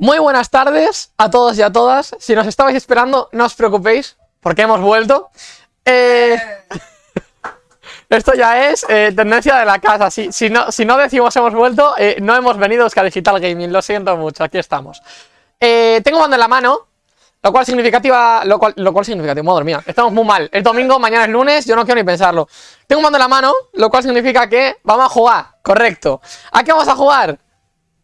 Muy buenas tardes a todos y a todas. Si nos estabais esperando, no os preocupéis, porque hemos vuelto. Eh, esto ya es eh, tendencia de la casa. Si, no, decimos hemos vuelto, eh, no hemos venido a Digital Gaming. Lo siento mucho, aquí estamos. tengo mando en la mano, lo cual significativa. Lo cual, lo cual significativo, madre mía. Estamos muy mal. Es domingo, mañana es lunes, yo no quiero ni pensarlo. Tengo mando en la mano, lo cual significa que vamos a jugar. Correcto. ¿A qué vamos a jugar?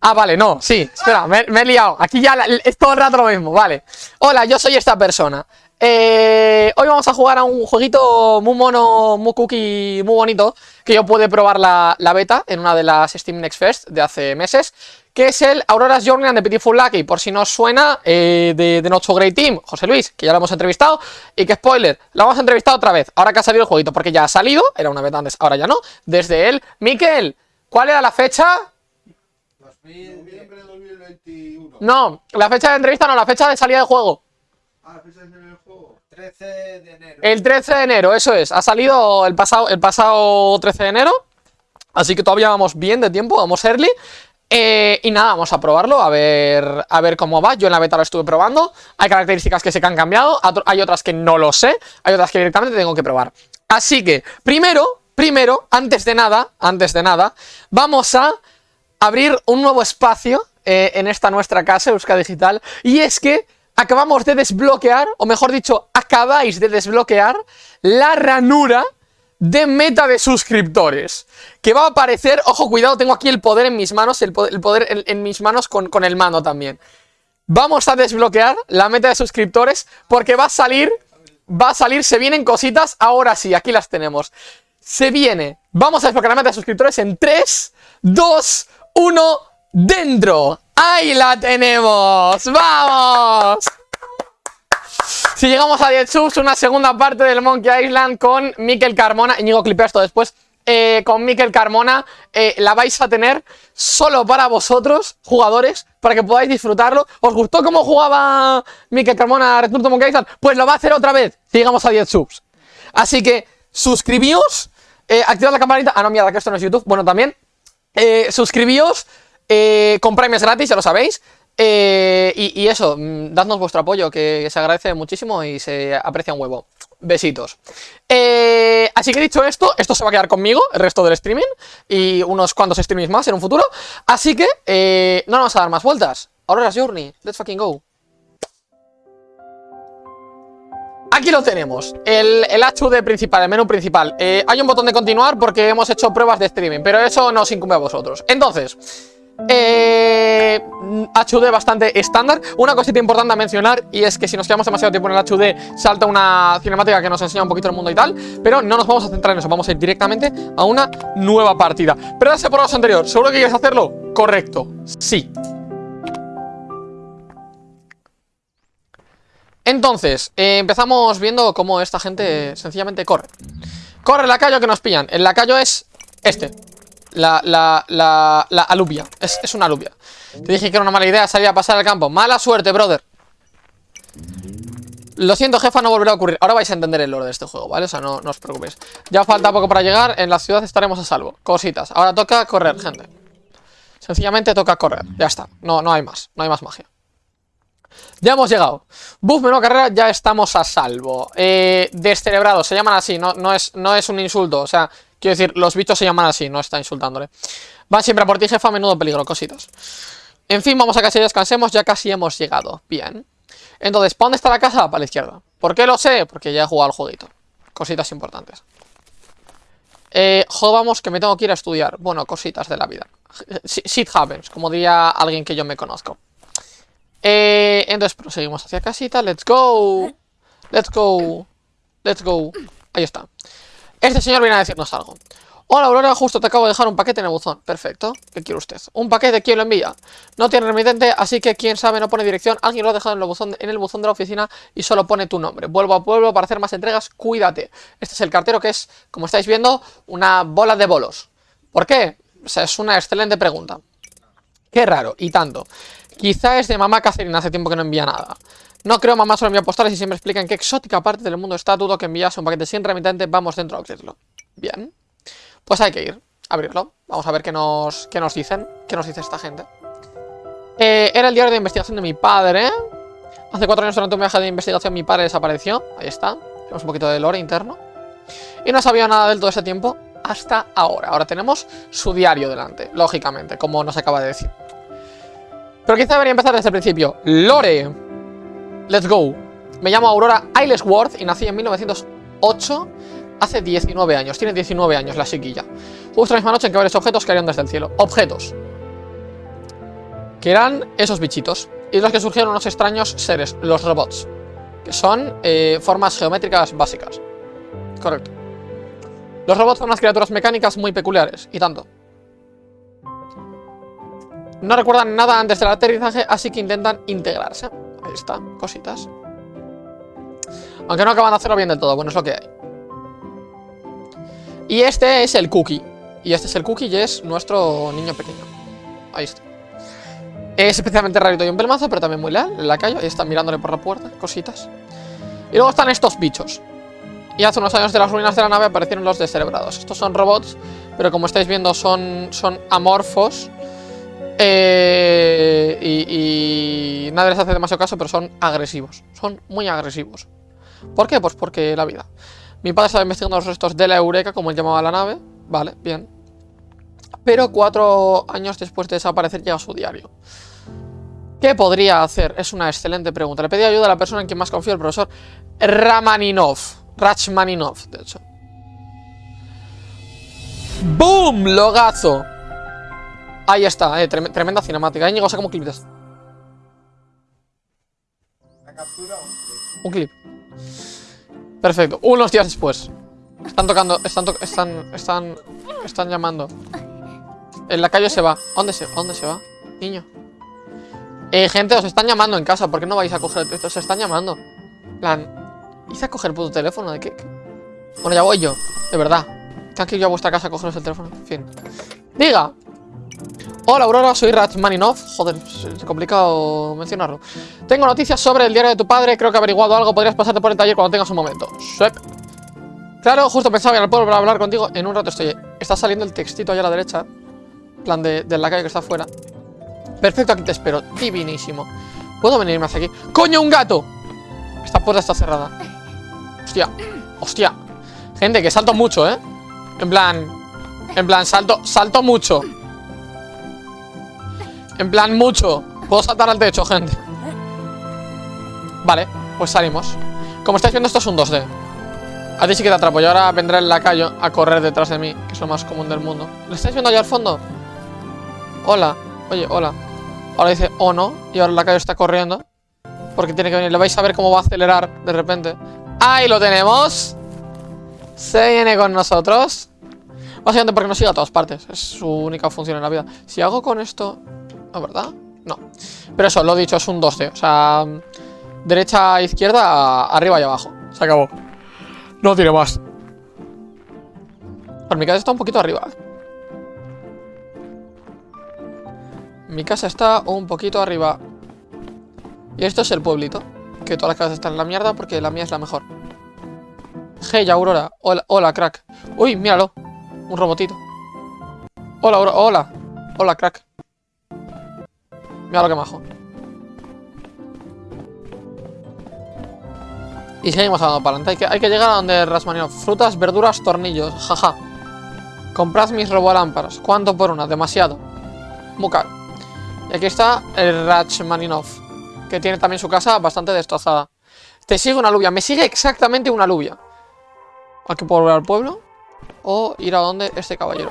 Ah, vale, no, sí, espera, me, he liado. Aquí ya es todo el rato lo mismo, vale. Hola, yo soy esta persona. Eh, Hoy vamos a jugar a un jueguito muy mono, muy cookie, muy bonito Que yo pude probar la, beta en una de las Steam Next Fest de hace meses Que es el Aurora's Journey and the Pitiful Lucky Por si no suena, eh, de, de Not Great Team, José Luis, que ya lo hemos entrevistado Y que spoiler, lo hemos entrevistado otra vez Ahora que ha salido el jueguito, porque ya ha salido Era una beta antes, ahora ya no Desde él, Miquel, ¿cuál era la fecha? Noviembre de 2021. No, la fecha de entrevista no, la fecha de salida del juego. Ah, la fecha de salida del juego. 13 de enero. El 13 de enero, eso es. Ha salido el pasado, el pasado 13 de enero. Así que todavía vamos bien de tiempo, vamos early. Eh, y nada, vamos a probarlo, a ver, a ver cómo va. Yo en la beta lo estuve probando. Hay características que se que han cambiado, hay otras que no lo sé, hay otras que directamente tengo que probar. Así que, primero, primero, antes de nada, antes de nada, vamos a abrir un nuevo espacio eh, en esta nuestra casa, Euska Digital, y es que acabamos de desbloquear, o mejor dicho, acabáis de desbloquear la ranura de meta de suscriptores, que va a aparecer, ojo, cuidado, tengo aquí el poder en mis manos, el poder, en, mis manos con, con el mano también. Vamos a desbloquear la meta de suscriptores porque va a salir, va a salir, se vienen cositas, ahora sí, aquí las tenemos. Se viene, vamos a desbloquear la meta de suscriptores en 3, 2, uno dentro. ¡Ahí la tenemos! ¡Vamos! Si llegamos a 10 subs, una segunda parte del Monkey Island con Mikel Carmona. Íñigo, clipea esto después. Eh, con Mikel Carmona eh, la vais a tener solo para vosotros, jugadores, para que podáis disfrutarlo. ¿Os gustó cómo jugaba Mikel Carmona Return to Monkey Island? Pues lo va a hacer otra vez si llegamos a 10 subs. Así que suscribíos, eh, activad la campanita. Ah, no, mierda, que esto no es YouTube. Bueno, también eh, suscribíos eh, con premios gratis, ya lo sabéis. Eh, y, eso, mm, dadnos vuestro apoyo, que, se agradece muchísimo y se aprecia un huevo. Besitos. Eh, así que dicho esto, esto se va a quedar conmigo, el resto del streaming, y unos cuantos streamings más en un futuro. Así que no vamos a dar más vueltas. Ahora es Journey, let's fucking go. Aquí lo tenemos, el, el HUD principal, el menú principal. Eh, Hay un botón de continuar porque hemos hecho pruebas de streaming Pero eso no os incumbe a vosotros. Entonces, eh, HUD bastante estándar. Una cosita importante a mencionar Y es que si nos quedamos demasiado tiempo en el HUD Salta una cinemática que nos enseña un poquito el mundo y tal Pero no nos vamos a centrar en eso Vamos a ir directamente a una nueva partida. Pero ya por lo anterior, ¿seguro que quieres hacerlo? Correcto, sí Entonces, eh, empezamos viendo cómo esta gente sencillamente corre. Corre la lacayo que nos pillan. El lacayo es este. La, la, la, la alubia. Es, es una alubia. Te dije que era una mala idea salir a pasar al campo. Mala suerte, brother. Lo siento, jefa, no volverá a ocurrir. Ahora vais a entender el lore de este juego, ¿vale? O sea, no, no os preocupéis. Ya falta poco para llegar. En la ciudad estaremos a salvo. Cositas. Ahora toca correr, gente. Sencillamente toca correr. Ya está. No, no hay más. No hay más magia ya hemos llegado. Buff, menú carrera, ya estamos a salvo. Eh, se llaman así, no, es, no es un insulto. O sea, quiero decir, los bichos se llaman así, no está insultándole. Van siempre a por ti, jefa, menudo peligro, cositas. En fin, vamos a casa y descansemos, ya casi hemos llegado. Bien. Entonces, ¿para dónde está la casa? Para la izquierda. ¿Por qué lo sé? Porque ya he jugado al jueguito. Cositas importantes. Eh, jodamos que me tengo que ir a estudiar. Bueno, cositas de la vida. Shit happens, como diría alguien que yo me conozco. Eh, entonces proseguimos hacia casita. Let's go. Let's go. Let's go. Ahí está. Este señor viene a decirnos algo. Hola Aurora, justo te acabo de dejar un paquete en el buzón. Perfecto. ¿Qué quiere usted? Un paquete, ¿quién lo envía? No tiene remitente, así que quién sabe no pone dirección. Alguien lo ha dejado en el, buzón, en el buzón de la oficina y solo pone tu nombre. Vuelvo a pueblo para hacer más entregas, cuídate. Este es el cartero que es, como estáis viendo, una bola de bolos. ¿Por qué? O sea, es una excelente pregunta. Qué raro, y tanto. Quizá es de mamá Catherine, hace tiempo que no envía nada. No creo mamá solo envía postales y siempre explica en qué exótica parte del mundo está. Dudo que envías un paquete sin remitente. Vamos dentro a abrirlo. Bien. Pues hay que ir abrirlo. Vamos a ver qué nos, qué nos dicen. ¿Qué nos dice esta gente? Eh, era el diario de investigación de mi padre. Hace cuatro años durante un viaje de investigación mi padre desapareció. Ahí está. Tenemos un poquito de lore interno. Y no sabía nada del todo ese tiempo hasta ahora. Ahora tenemos su diario delante, lógicamente, como nos acaba de decir. Pero quizá debería empezar desde el principio. Lore. Let's go. Me llamo Aurora Aylesworth y nací en 1908, hace 19 años. Tiene 19 años la chiquilla. Justo la misma noche en que varios objetos cayeron desde el cielo. Objetos. Que eran esos bichitos. Y de los que surgieron unos extraños seres, los robots. Que son eh, formas geométricas básicas. Correcto. Los robots son unas criaturas mecánicas muy peculiares, y tanto. No recuerdan nada antes del aterrizaje, así que intentan integrarse. Ahí está, cositas. Aunque no acaban de hacerlo bien del todo, bueno, es lo que hay. Y este es el Cookie. Y este es el Cookie y es nuestro niño pequeño. Ahí está. Es especialmente rarito y un pelmazo, pero también muy leal. En la calle, ahí está mirándole por la puerta, cositas. Y luego están estos bichos. Y hace unos años de las ruinas de la nave aparecieron los descerebrados. Estos son robots, pero como estáis viendo son, son amorfos. Eh, y, nadie les hace demasiado caso, pero son agresivos. Son muy agresivos. ¿Por qué? Pues porque la vida. Mi padre estaba investigando los restos de la Eureka, como él llamaba la nave. Vale, bien. Pero cuatro años después de desaparecer llega su diario. ¿Qué podría hacer? Es una excelente pregunta. Le pedí ayuda a la persona en quien más confío, el profesor Ramaninov. Rachmaninov, de hecho. ¡Boom! Logazo. Ahí está, eh, tremenda cinemática. Íñigo, saca un clip de esto. ¿La captura o un clip? Un clip. Perfecto. Unos días después. Están tocando, están, to están, están, están llamando. En la calle se va. ¿Dónde se, dónde se va? Niño. Eh, gente, os están llamando en casa. ¿Por qué no vais a coger? Os están llamando. Plan, Hice a coger el puto teléfono. ¿De qué? Bueno, ya voy yo. De verdad. Tengo que ir yo a vuestra casa a cogeros el teléfono. En fin. Diga. Hola Aurora, soy Rachmaninov. Joder, es complicado mencionarlo. Tengo noticias sobre el diario de tu padre. Creo que he averiguado algo. Podrías pasarte por el taller cuando tengas un momento. Swep. Claro, justo pensaba ir al pueblo para hablar contigo. En un rato estoy. Está saliendo el textito allá a la derecha. plan de, de la calle que está afuera. Perfecto, aquí te espero. Divinísimo. ¿Puedo venirme hacia aquí? ¡Coño, un gato! Esta puerta está cerrada. Hostia, hostia Gente, que salto mucho, ¿eh? En plan, en plan, salto, salto mucho En plan, mucho. Puedo saltar al techo, gente. Vale, pues salimos. Como estáis viendo, esto es un 2D A ti sí que te atrapo, y ahora vendrá el lacayo A correr detrás de mí, que es lo más común del mundo. ¿Lo estáis viendo allá al fondo? Hola, oye, hola. Ahora dice, oh no, y ahora el lacayo está corriendo. Porque tiene que venir, le vais a ver cómo va a acelerar De repente. Ahí lo tenemos. Se viene con nosotros. Básicamente porque nos sigue a todas partes. Es su única función en la vida. Si hago con esto... ¿No, verdad? No Pero eso, lo dicho, es un 2D O sea... Derecha, izquierda, arriba y abajo Se acabó No tiene más Pero mi casa está un poquito arriba Mi casa está un poquito arriba Y esto es el pueblito que todas las casas están en la mierda porque la mía es la mejor. Hey, Aurora. Hola, hola, crack. Uy, míralo. Un robotito. Hola, Aurora. Hola. Hola, crack. Mira lo que majo. Y seguimos andando para adelante. Hay que, llegar a donde Rasmanino. Frutas, verduras, tornillos. Jaja. Comprad mis robolámparas. ¿Cuánto por una? Demasiado. Muy caro. Y aquí está el Rachmaninov que tiene también su casa bastante destrozada. Te sigue una alubia, me sigue exactamente una alubia. Hay que volver al pueblo o ir a donde este caballero.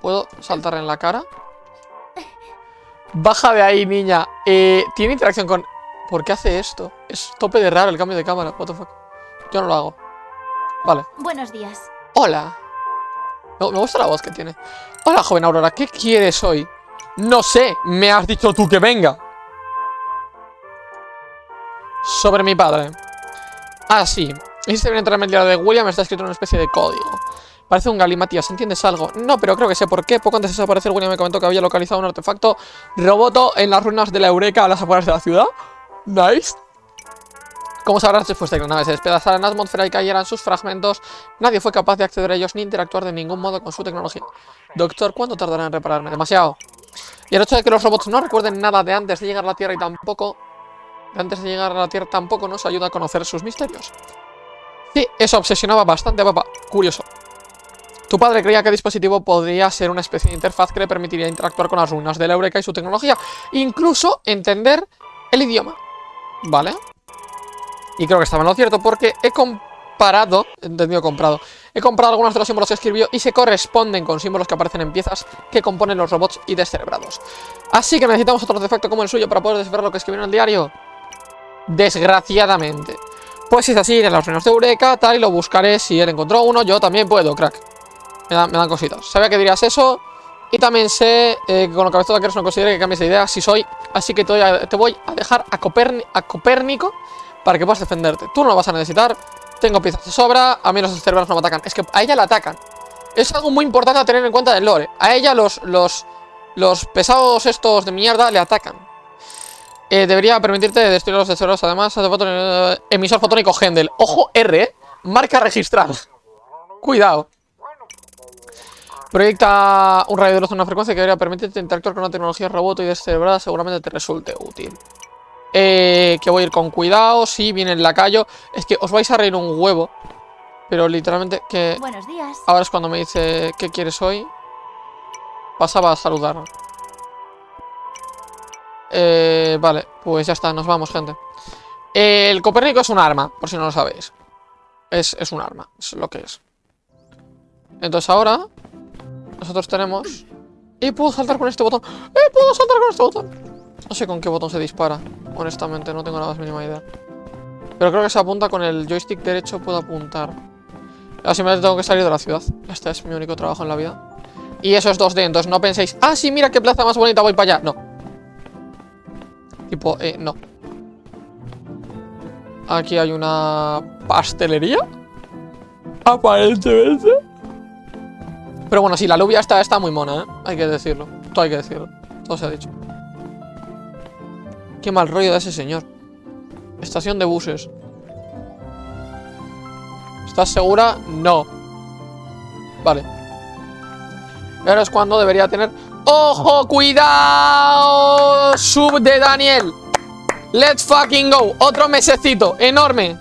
¿Puedo saltar en la cara? Baja de ahí, niña. Eh, tiene interacción con... ¿Por qué hace esto? Es tope de raro el cambio de cámara. What the fuck. Yo no lo hago. Vale. Buenos días. Hola. Me, me gusta la voz que tiene. Hola, joven Aurora. ¿Qué quieres hoy? No sé. Me has dicho tú que venga sobre mi padre. Ah, sí. Hiciste bien entrar en el diario de William, está escrito en una especie de código. Parece un galimatías, ¿entiendes algo? No, pero creo que sé por qué. Poco antes de desaparecer, William me comentó que había localizado un artefacto roboto en las ruinas de la Eureka a las afueras de la ciudad. Nice. Como sabrás, después de que la nave se despedazara en la atmósfera y cayeran sus fragmentos, nadie fue capaz de acceder a ellos ni interactuar de ningún modo con su tecnología. Doctor, ¿cuánto tardará en repararme? Demasiado. Y el hecho de que los robots no recuerden nada de antes de llegar a la Tierra y tampoco... De antes de llegar a la Tierra tampoco nos ayuda a conocer sus misterios. Sí, eso obsesionaba bastante a papá. Curioso. Tu padre creía que el dispositivo podría ser una especie de interfaz que le permitiría interactuar con las ruinas de la Eureka y su tecnología. Incluso entender el idioma. ¿Vale? Y creo que estaba en lo cierto porque he comparado, entendido comprado, he comprado algunos de los símbolos que escribió y se corresponden con símbolos que aparecen en piezas que componen los robots y descerebrados. Así que necesitamos otro artefacto como el suyo para poder descifrar lo que escribió en el diario. Desgraciadamente. Pues si es así, iré a las ruinas de Eureka, tal, y lo buscaré. Si él encontró uno, yo también puedo, crack. Me, da- me dan cositas. Sabía que dirías eso. Y también sé eh, que con lo que eres no considere que cambies de idea si soy. Así que te voy a, dejar a, Copérnico para que puedas defenderte. Tú no lo vas a necesitar. Tengo piezas de sobra. A mí los cerebrados no me atacan. Es que a ella la atacan. Es algo muy importante a tener en cuenta del lore. A ella los, los, los pesados estos de mierda le atacan. Eh, debería permitirte destruir los descerebrados. Además, eh, emisor fotónico Hendel. Ojo R, marca registrada. Cuidado. Proyecta un radio de luz en una frecuencia que debería permitirte interactuar con una tecnología robot y descerebrada. Seguramente te resulte útil. Eh, que voy a ir con cuidado. Sí, viene el lacayo. Es que os vais a reír un huevo. Pero literalmente que Buenos días. ahora es cuando me dice ¿qué quieres hoy? Pasaba a saludar. Eh, vale, pues ya está, nos vamos, gente. Eh, el Copérnico es un arma, por si no lo sabéis. Es, es un arma, es lo que es. Entonces ahora nosotros tenemos... Y puedo saltar con este botón. ¡Eh! Puedo saltar con este botón. No sé con qué botón se dispara. Honestamente, no tengo la más mínima idea. Pero creo que se apunta con el joystick derecho, puedo apuntar. Ahora simplemente tengo que salir de la ciudad. Este es mi único trabajo en la vida. Y eso es 2D, entonces no penséis, ah, sí, mira qué plaza más bonita, voy para allá. No. Tipo, eh, no. Aquí hay una pastelería. Aparentemente. Pero bueno, sí, la lluvia está, está muy mona, ¿eh? Hay que decirlo. Todo hay que decirlo. Todo se ha dicho. Qué mal rollo de ese señor. Estación de buses. ¿Estás segura? No. Vale. Ahora es cuando debería tener... ¡Ojo! ¡Cuidado! Sub de Daniel. Let's fucking go. Otro mesecito. Enorme.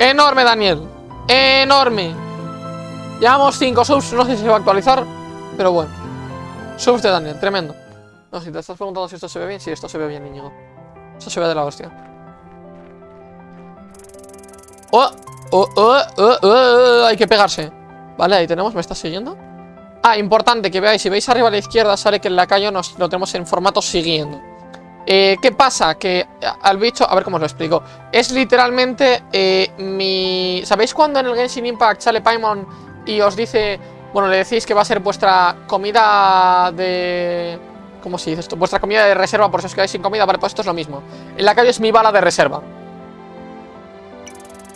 Enorme, Daniel. Enorme. Llevamos 5 subs. No sé si se va a actualizar. Pero bueno. Subs de Daniel. Tremendo. No, si te estás preguntando si esto se ve bien. Sí, esto se ve bien, Íñigo. Esto se ve de la hostia. ¡Oh! ¡Oh! ¡Oh! ¡Oh! ¡Oh! Hay que pegarse. Vale, ahí tenemos. ¿Me estás siguiendo? Ah, importante que veáis. Si veis arriba a la izquierda sale que el lacayo nos lo tenemos en formato siguiendo. Eh, ¿Qué pasa? Que al bicho... A ver cómo os lo explico. Es literalmente eh, mi... ¿Sabéis cuando en el Genshin Impact sale Paimon y os dice... Bueno, le decís que va a ser vuestra comida de... ¿Cómo se dice esto? Vuestra comida de reserva por si os quedáis sin comida. Vale, pues esto es lo mismo. El lacayo es mi bala de reserva.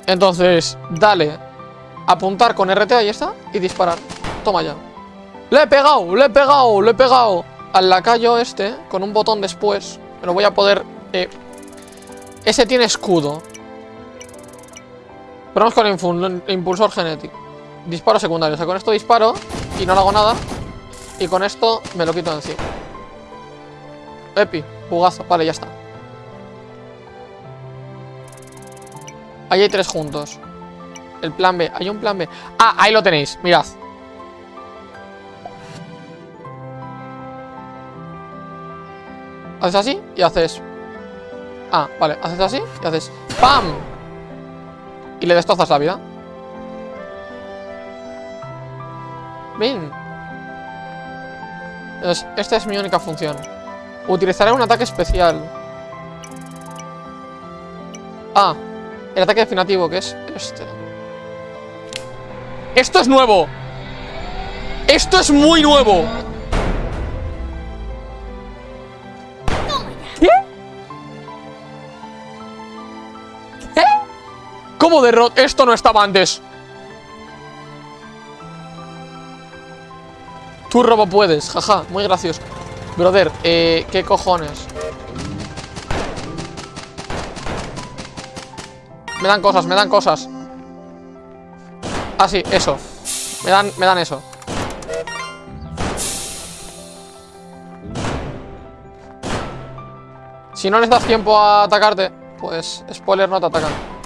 Entonces, dale. Apuntar con RT, ahí está. Y disparar. Toma ya. ¡Le he pegado! ¡Le he pegado! ¡Le he pegado! Al lacayo este, con un botón después. Me lo voy a poder... eh, Ese tiene escudo. Vamos con el impulsor genético. Disparo secundario. O sea, con esto disparo y no le hago nada. Y con esto me lo quito de encima. Epi, jugazo. Vale, ya está. Ahí hay tres juntos. El plan B. Hay un plan B. Ah, ahí lo tenéis. Mirad. Haces así y haces... Ah, vale. Haces así y haces... ¡Pam! Y le destrozas la vida. Entonces, esta es mi única función. Utilizaré un ataque especial. Ah, el ataque definitivo, que es este. ¡Esto es nuevo! ¡Esto es muy nuevo! ¿Cómo derrot? Esto no estaba antes. Tú robo puedes, jaja, muy gracioso. Brother, eh, ¿qué cojones? Me dan cosas, me dan cosas. Ah, sí, eso. Me dan, me dan eso. Si no les das tiempo a atacarte, pues spoiler no te atacan.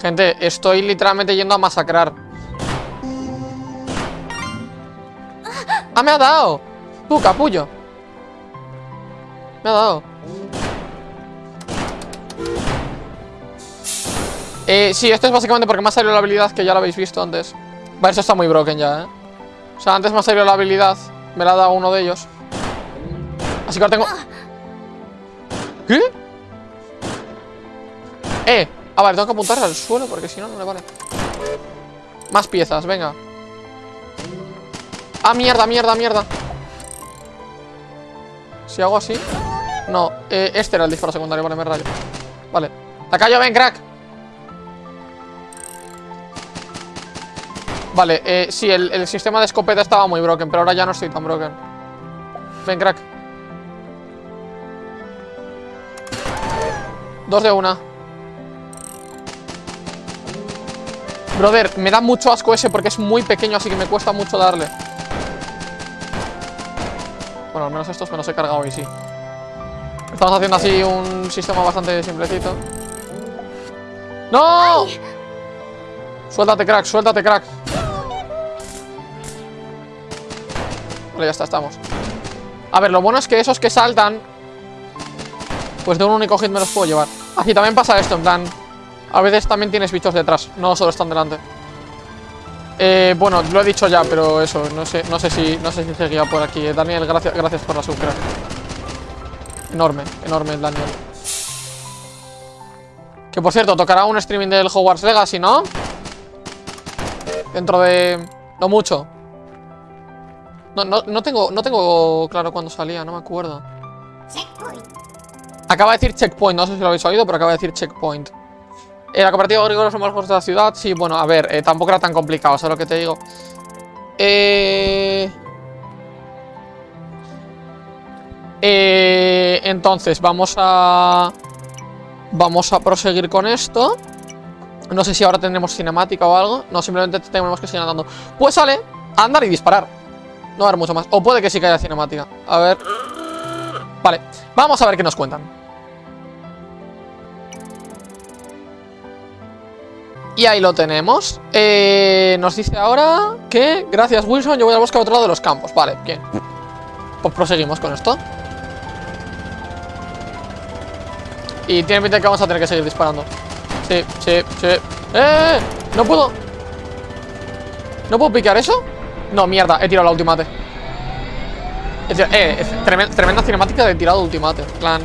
Gente, estoy literalmente yendo a masacrar. ¡Ah, me ha dado! Tú, capullo. Me ha dado. Eh, sí, esto es básicamente porque me ha salido la habilidad que ya la habéis visto antes. Vale, eso está muy broken ya, ¿eh? O sea, antes me ha salido la habilidad. Me la ha dado uno de ellos. Así que ahora tengo... ¿Qué? Eh, a ver, tengo que apuntar al suelo porque si no, no le vale. Más piezas, venga. Ah, mierda, mierda, mierda. Si hago así... No, eh, este era el disparo secundario, vale, me rayo. Vale. Tacayo, ven, crack. Vale, eh, sí, el, el sistema de escopeta estaba muy broken, pero ahora ya no estoy tan broken. Ven, crack. Dos de una. Brother, me da mucho asco ese porque es muy pequeño, así que me cuesta mucho darle. Bueno, al menos estos me los he cargado y sí. Estamos haciendo así un sistema bastante simplecito. ¡No! Suéltate, crack, suéltate, crack. Vale, ya está, estamos. A ver, lo bueno es que esos que saltan Pues de un único hit me los puedo llevar Aquí también pasa esto, en plan A veces también tienes bichos detrás, no solo están delante eh, bueno, lo he dicho ya, pero eso, no sé, no sé si no sé si seguía por aquí. Eh, Daniel, gracias, gracias por la sub, crack. Enorme, enorme Daniel. Que por cierto, tocará un streaming del Hogwarts Legacy, ¿no? Dentro de... No mucho. No, no, no tengo, no tengo claro cuándo salía, no me acuerdo. Acaba de decir checkpoint, no sé si lo habéis oído, pero acaba de decir checkpoint. Eh, la cooperativa agrícola son más de la ciudad. Sí, bueno, a ver, eh, tampoco era tan complicado, ¿sabes lo que te digo? Eh... Eh, entonces, vamos a... Vamos a proseguir con esto. No sé si ahora tendremos cinemática o algo. No, simplemente tenemos que seguir andando. Pues sale, andar y disparar. No va a haber mucho más. O puede que sí que haya cinemática. A ver. Vale, vamos a ver qué nos cuentan. Y ahí lo tenemos. Eh, Nos dice ahora que Gracias Wilson, yo voy a buscar otro lado de los campos. Vale, bien. Pues proseguimos con esto. Y tiene pinta que vamos a tener que seguir disparando. Sí, sí, sí. ¡Eh! No puedo. ¿No puedo picar eso? No, mierda, he tirado la ultimate. Eh, tremenda, cinemática de tirado ultimate. Plan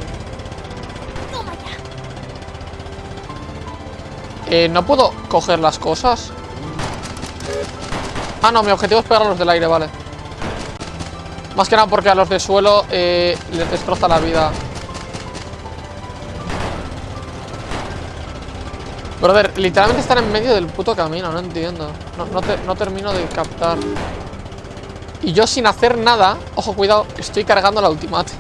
Eh, ¿no puedo coger las cosas? Ah, no, mi objetivo es pegar a los del aire, vale. Más que nada porque a los de suelo eh, les destroza la vida. Brother, literalmente están en medio del puto camino, no entiendo. No, no termino de captar. Y yo sin hacer nada Ojo, cuidado, estoy cargando la ultimate.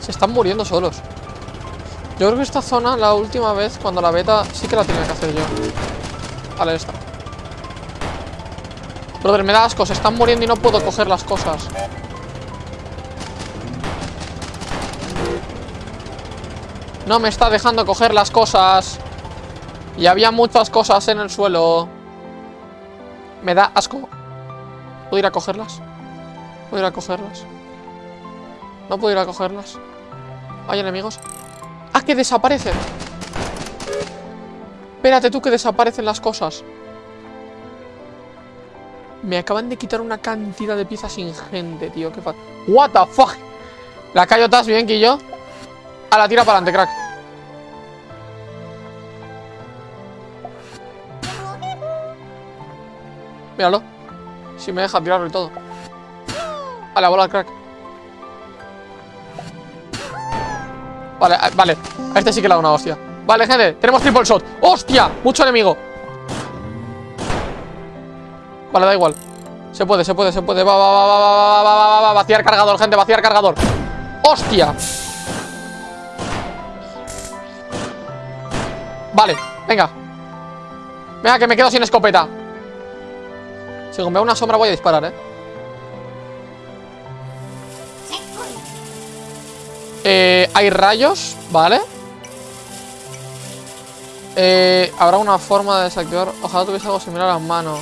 Se están muriendo solos yo creo que esta zona, la última vez, cuando la beta, sí que la tenía que hacer yo. Vale, esta. Brother, me da asco, se están muriendo y no puedo coger las cosas. No me está dejando coger las cosas. Y había muchas cosas en el suelo. Me da asco. ¿Puedo ir a cogerlas? ¿Puedo ir a cogerlas? No puedo ir a cogerlas. ¿Hay enemigos? ¡Ah, que desaparecen! Espérate tú que desaparecen las cosas. Me acaban de quitar una cantidad de piezas ingente, tío. Qué What the fuck. La cayotas bien, Quillo. A la tira para adelante, crack. Míralo. Si me deja tirarlo y todo. A la bola, crack Vale, vale. A este sí que le da una hostia. Vale, gente, tenemos triple shot. ¡Hostia! Mucho enemigo. Vale, da igual. Se puede, se puede, se puede. Va, va, va, va, va, va, va, va, va Vaciar cargador, gente, vaciar cargador. ¡Hostia! Vale, venga. Venga, que me quedo sin escopeta. Si veo una sombra voy a disparar, ¿eh? Eh, hay rayos, ¿vale? Eh, habrá una forma de desactivar. Ojalá tuviese algo similar a las manos.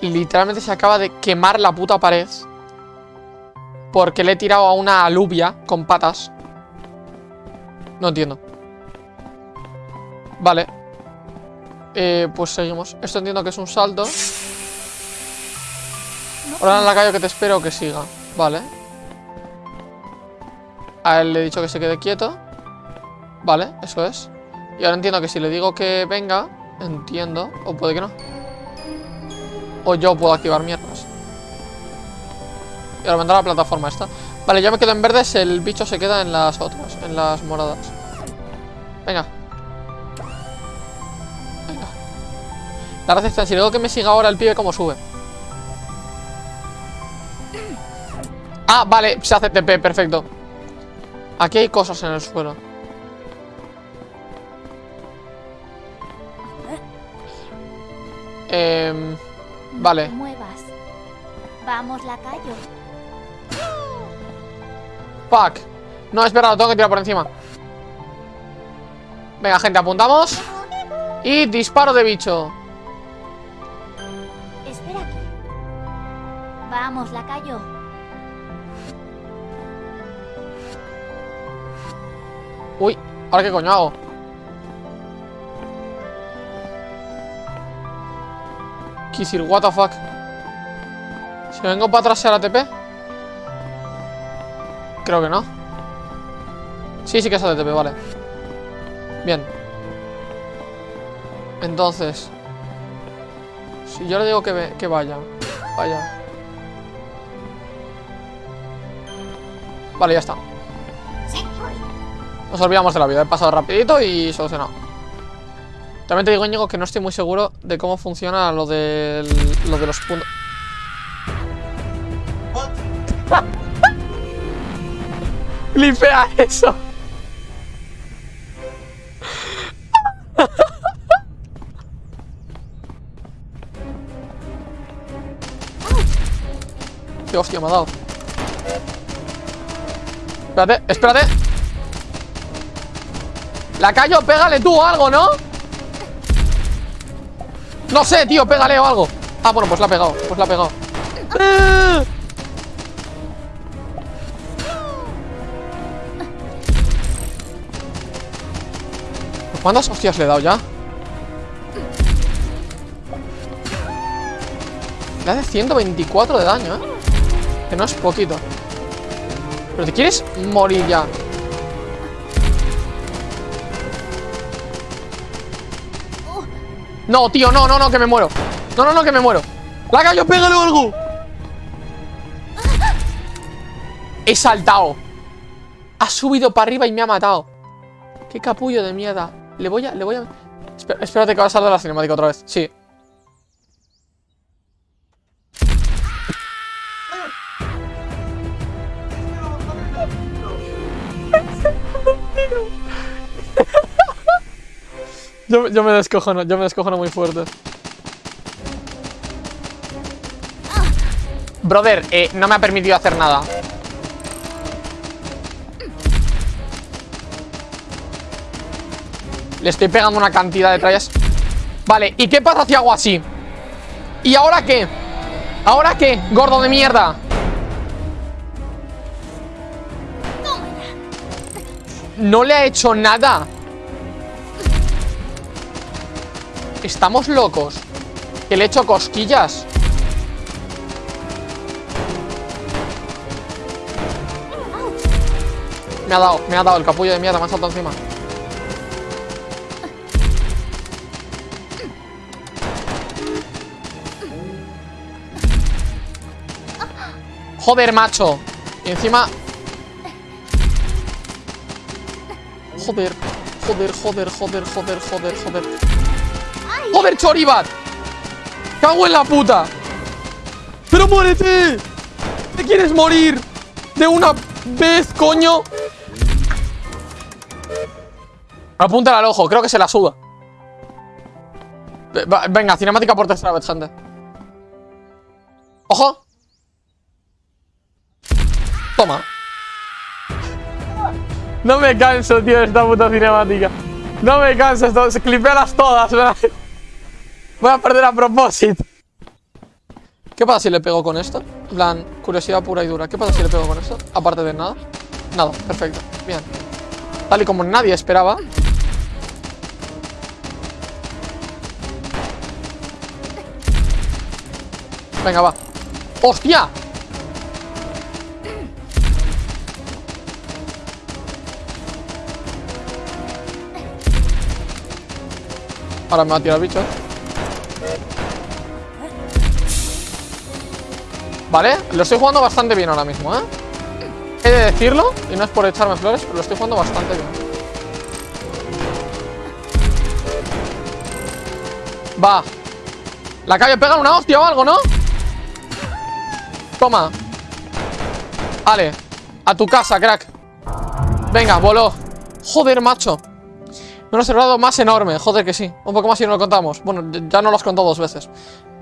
Literalmente se acaba de quemar la puta pared. Porque le he tirado a una alubia con patas. No entiendo. Vale. Eh, pues seguimos. Esto entiendo que es un salto. Ahora en la calle que te espero que siga. Vale. A él le he dicho que se quede quieto. Vale, eso es. Y ahora entiendo que si le digo que venga, entiendo. O puede que no. O yo puedo activar mierdas. Y ahora vendrá la plataforma esta. Vale, yo me quedo en verdes, el bicho se queda en las otras, en las moradas. Venga. Venga. La gracia está, si le digo que me siga ahora el pibe, ¿cómo sube? Ah, vale, se hace TP, perfecto. Aquí hay cosas en el suelo. Eh, vale. Muevas. Vamos, lacayo. Fuck. No, espera, lo tengo que tirar por encima. Venga, gente, apuntamos. Y disparo de bicho. Vamos, lacayo. Uy, ¿ahora qué coño hago? Kisir, what the fuck Si vengo para atrás, ¿será TP? Creo que no Sí, sí que es ATP, vale Bien Entonces Si yo le digo que, que vaya Vaya Vale, ya está. Nos olvidamos de la vida He pasado rapidito y solucionado. También te digo, Íñigo, que no estoy muy seguro De cómo funciona lo, del, lo de los puntos. Flipea eso. Qué hostia me ha dado Espérate, espérate La callo, pégale tú o algo, ¿no? No sé, tío, pégale o algo Ah, bueno, pues la ha pegado, pues la ha pegado ¡Eh! ¿Cuántas hostias le he dado ya? Le hace 124 de daño, ¿eh? Que no es poquito Pero te quieres morir ya. No, tío, no, no, no, que me muero. No, no, no, que me muero. La callo, pégale algo. He saltado. Ha subido para arriba y me ha matado. Qué capullo de mierda. Le voy a, le voy a Espérate que va a salir la cinemática otra vez. Sí Yo, me descojono, yo me muy fuerte. Brother, eh, no me ha permitido hacer nada. Le estoy pegando una cantidad de trayas. Vale, ¿y qué pasa si hago así? ¿Y ahora qué? ¿Ahora qué? Gordo de mierda. No le ha hecho nada. Estamos locos. Que le he hecho cosquillas. Me ha dado, me ha dado el capullo de mierda, me ha saltado encima. Joder, macho. Y encima... Joder, joder, joder, joder, joder, joder, joder. ¡Joder, Choribat! ¡Cago en la puta! ¡Pero muérete! ¿Te quieres morir? ¿De una vez, coño? Apúntale al ojo, creo que se la suda. Venga, cinemática por tercera vez, gente. ¡Ojo! Toma. No me canso, tío, de esta puta cinemática. No me canso, esto, clipealas todas, ¿verdad? Voy a perder a propósito. ¿Qué pasa si le pego con esto? En plan, curiosidad pura y dura. ¿Qué pasa si le pego con esto? Aparte de nada. Nada, perfecto. Bien. Tal y como nadie esperaba. Venga, va. ¡Hostia! Ahora me va a tirar bicho. Vale, lo estoy jugando bastante bien ahora mismo, ¿eh? He de decirlo, y no es por echarme flores, pero lo estoy jugando bastante bien. Va. La calle pega una hostia o algo, ¿no? Toma. Vale. A tu casa, crack. Venga, voló. Joder, macho. Me lo he cerrado más enorme. Joder que sí. Un poco más y no lo contamos. Bueno, ya no lo has contado dos veces.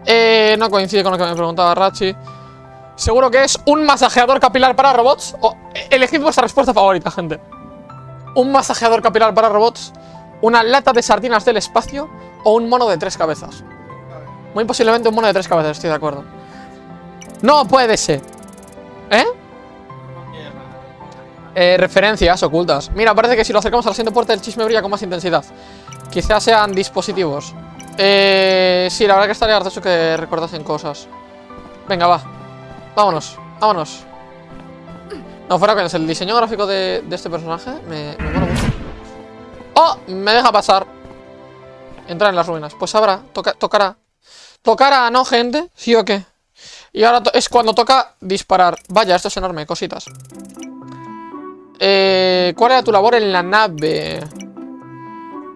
Eh, no coincide con lo que me preguntaba Rachi. Seguro que es un masajeador capilar para robots. O, elegid vuestra respuesta favorita, gente. Un masajeador capilar para robots. Una lata de sardinas del espacio. O un mono de tres cabezas. Muy posiblemente un mono de tres cabezas, estoy de acuerdo. No puede ser. ¿Eh? Eh, referencias ocultas. Mira, parece que si lo acercamos a la siguiente puerta el chisme brilla con más intensidad. Quizás sean dispositivos. Eh, sí, la verdad que estaría gracioso que recordasen cosas. Venga, va. Vámonos, vámonos. No, fuera coñas, el diseño gráfico de, este personaje me, me mucho. ¡Oh! Me deja pasar. Entrar en las ruinas. Pues habrá, toca, tocará. Tocará, ¿no, gente? ¿Sí o qué? Y ahora es cuando toca disparar. Vaya, esto es enorme, cositas. Eh, ¿Cuál era tu labor en la nave?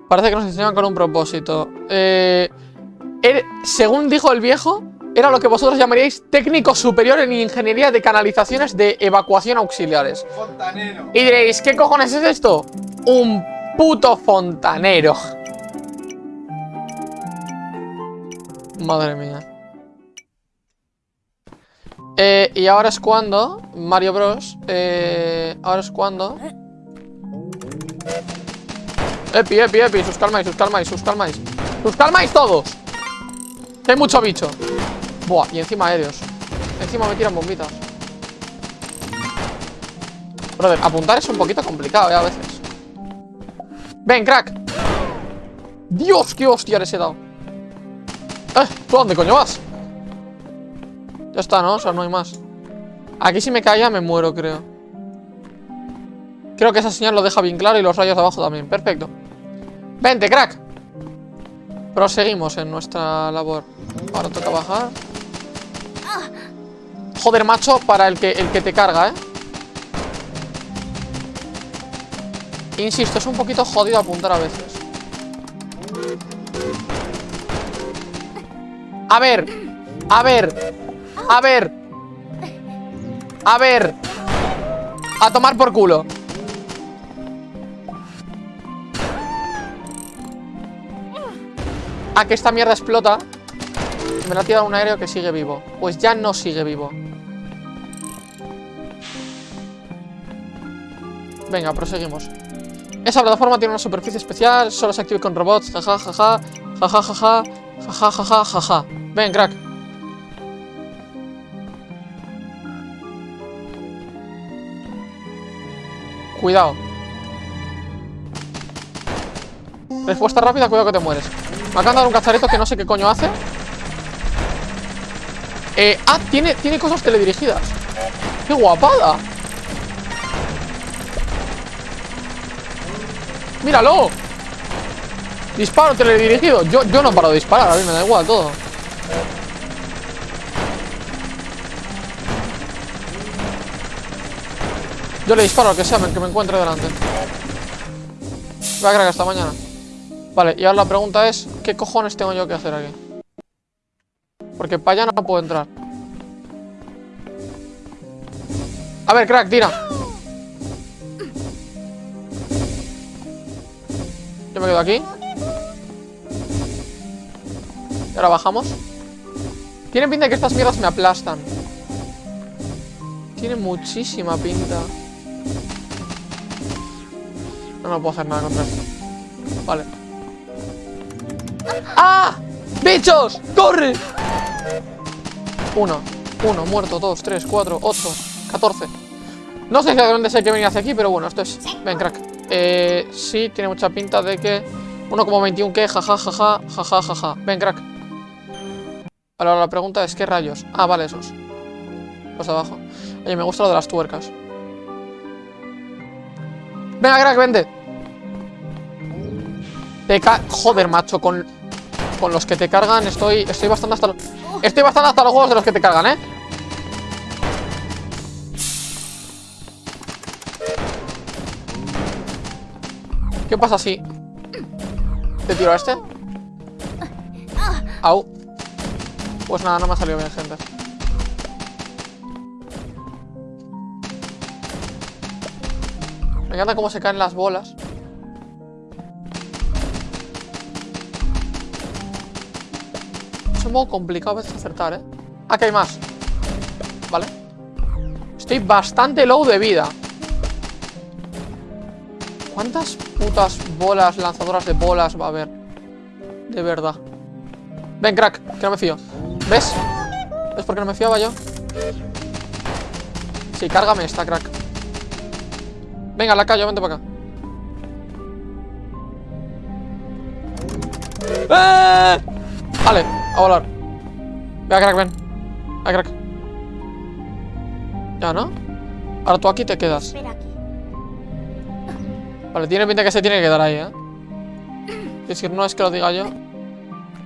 Parece que nos enseñaban con un propósito. Eh, er- según dijo el viejo, era lo que vosotros llamaríais técnico superior en ingeniería de canalizaciones de evacuación auxiliares. Fontanero. Y diréis, ¿qué cojones es esto? Un puto fontanero. Madre mía. Eh, y ahora es cuando Mario Bros. Eh, ahora es cuando. Epi, epi, epi. Sus calmáis, sus calmáis, sus calmáis. Sus calmáis todos. Hay mucho bicho. Buah, y encima aéreos. Encima me tiran bombitas. Brother, apuntar es un poquito complicado, eh, a veces. Ven, crack. Dios, qué hostia les he dado. Eh, ¿tú dónde coño vas? Está, ¿no? O sea, no hay más. Aquí si me caía me muero, creo. Creo que esa señal lo deja bien claro y los rayos de abajo también. Perfecto. Vente, crack. Proseguimos en nuestra labor. Ahora toca bajar. Joder, macho, para el que, el que te carga, ¿eh? Insisto, es un poquito jodido apuntar a veces. A ver. A ver. A ver. A ver. A tomar por culo. A que esta mierda explota. Me la ha tirado un aéreo que sigue vivo. Pues ya no sigue vivo. Venga, proseguimos. Esa plataforma tiene una superficie especial, solo se activa con robots, jaja, jaja, jaja, jaja, jaja, jaja, jaja. Ven, crack. Cuidado. Respuesta rápida, cuidado que te mueres. Me acaban de un cacharrito que no sé qué coño hace. Eh, ah, tiene, tiene cosas teledirigidas. ¡Qué guapada! ¡Míralo! Disparo teledirigido. Yo, yo no paro de disparar, a mí me da igual todo. Yo le disparo al que sea, el que me encuentre delante. Voy a crack hasta mañana. Vale, y ahora la pregunta es, ¿qué cojones tengo yo que hacer aquí? Porque para allá no puedo entrar. A ver, crack, tira. Yo me quedo aquí. Y ahora bajamos. Tiene pinta de que estas mierdas me aplastan. Tiene muchísima pinta. No, no puedo hacer nada contra esto. Vale. ¡Ah! ¡Bichos! ¡Corre! Uno, uno, muerto, dos, tres, cuatro, ocho, catorce. No sé exactamente si hay que venir hacia aquí, pero bueno, esto es... Ven, crack. Eh, sí, tiene mucha pinta de que... 1,21 que, jaja, jaja, jaja, jaja. Ven, crack. Ahora la pregunta es, ¿qué rayos? Ah, vale, esos. Los de abajo. Oye, me gusta lo de las tuercas. Venga, crack, vente. Te ca... Joder, macho, con... Con los que te cargan estoy... Estoy bastante hasta... los- Estoy bastante hasta los huevos de los que te cargan, ¿eh? ¿Qué pasa si... ¿Te tiro a este? Au. Pues nada, no me ha salido bien, gente. Me encanta cómo se caen las bolas. Es un poco complicado a veces acertar, ¿eh? Aquí hay más. Vale. Estoy bastante low de vida. ¿Cuántas putas bolas, lanzadoras de bolas va a haber? De verdad. Ven, crack, que no me fío. ¿Ves? ¿Ves por qué no me fiaba yo? Sí, cárgame esta, crack. Venga, la callo, vente para acá. ¡Eh! Vale, a volar. Venga, crack, ven. Venga, crack. Ya, ¿no? Ahora tú aquí te quedas. Vale, tiene pinta que se tiene que quedar ahí, ¿eh? Es decir, no es que lo diga yo.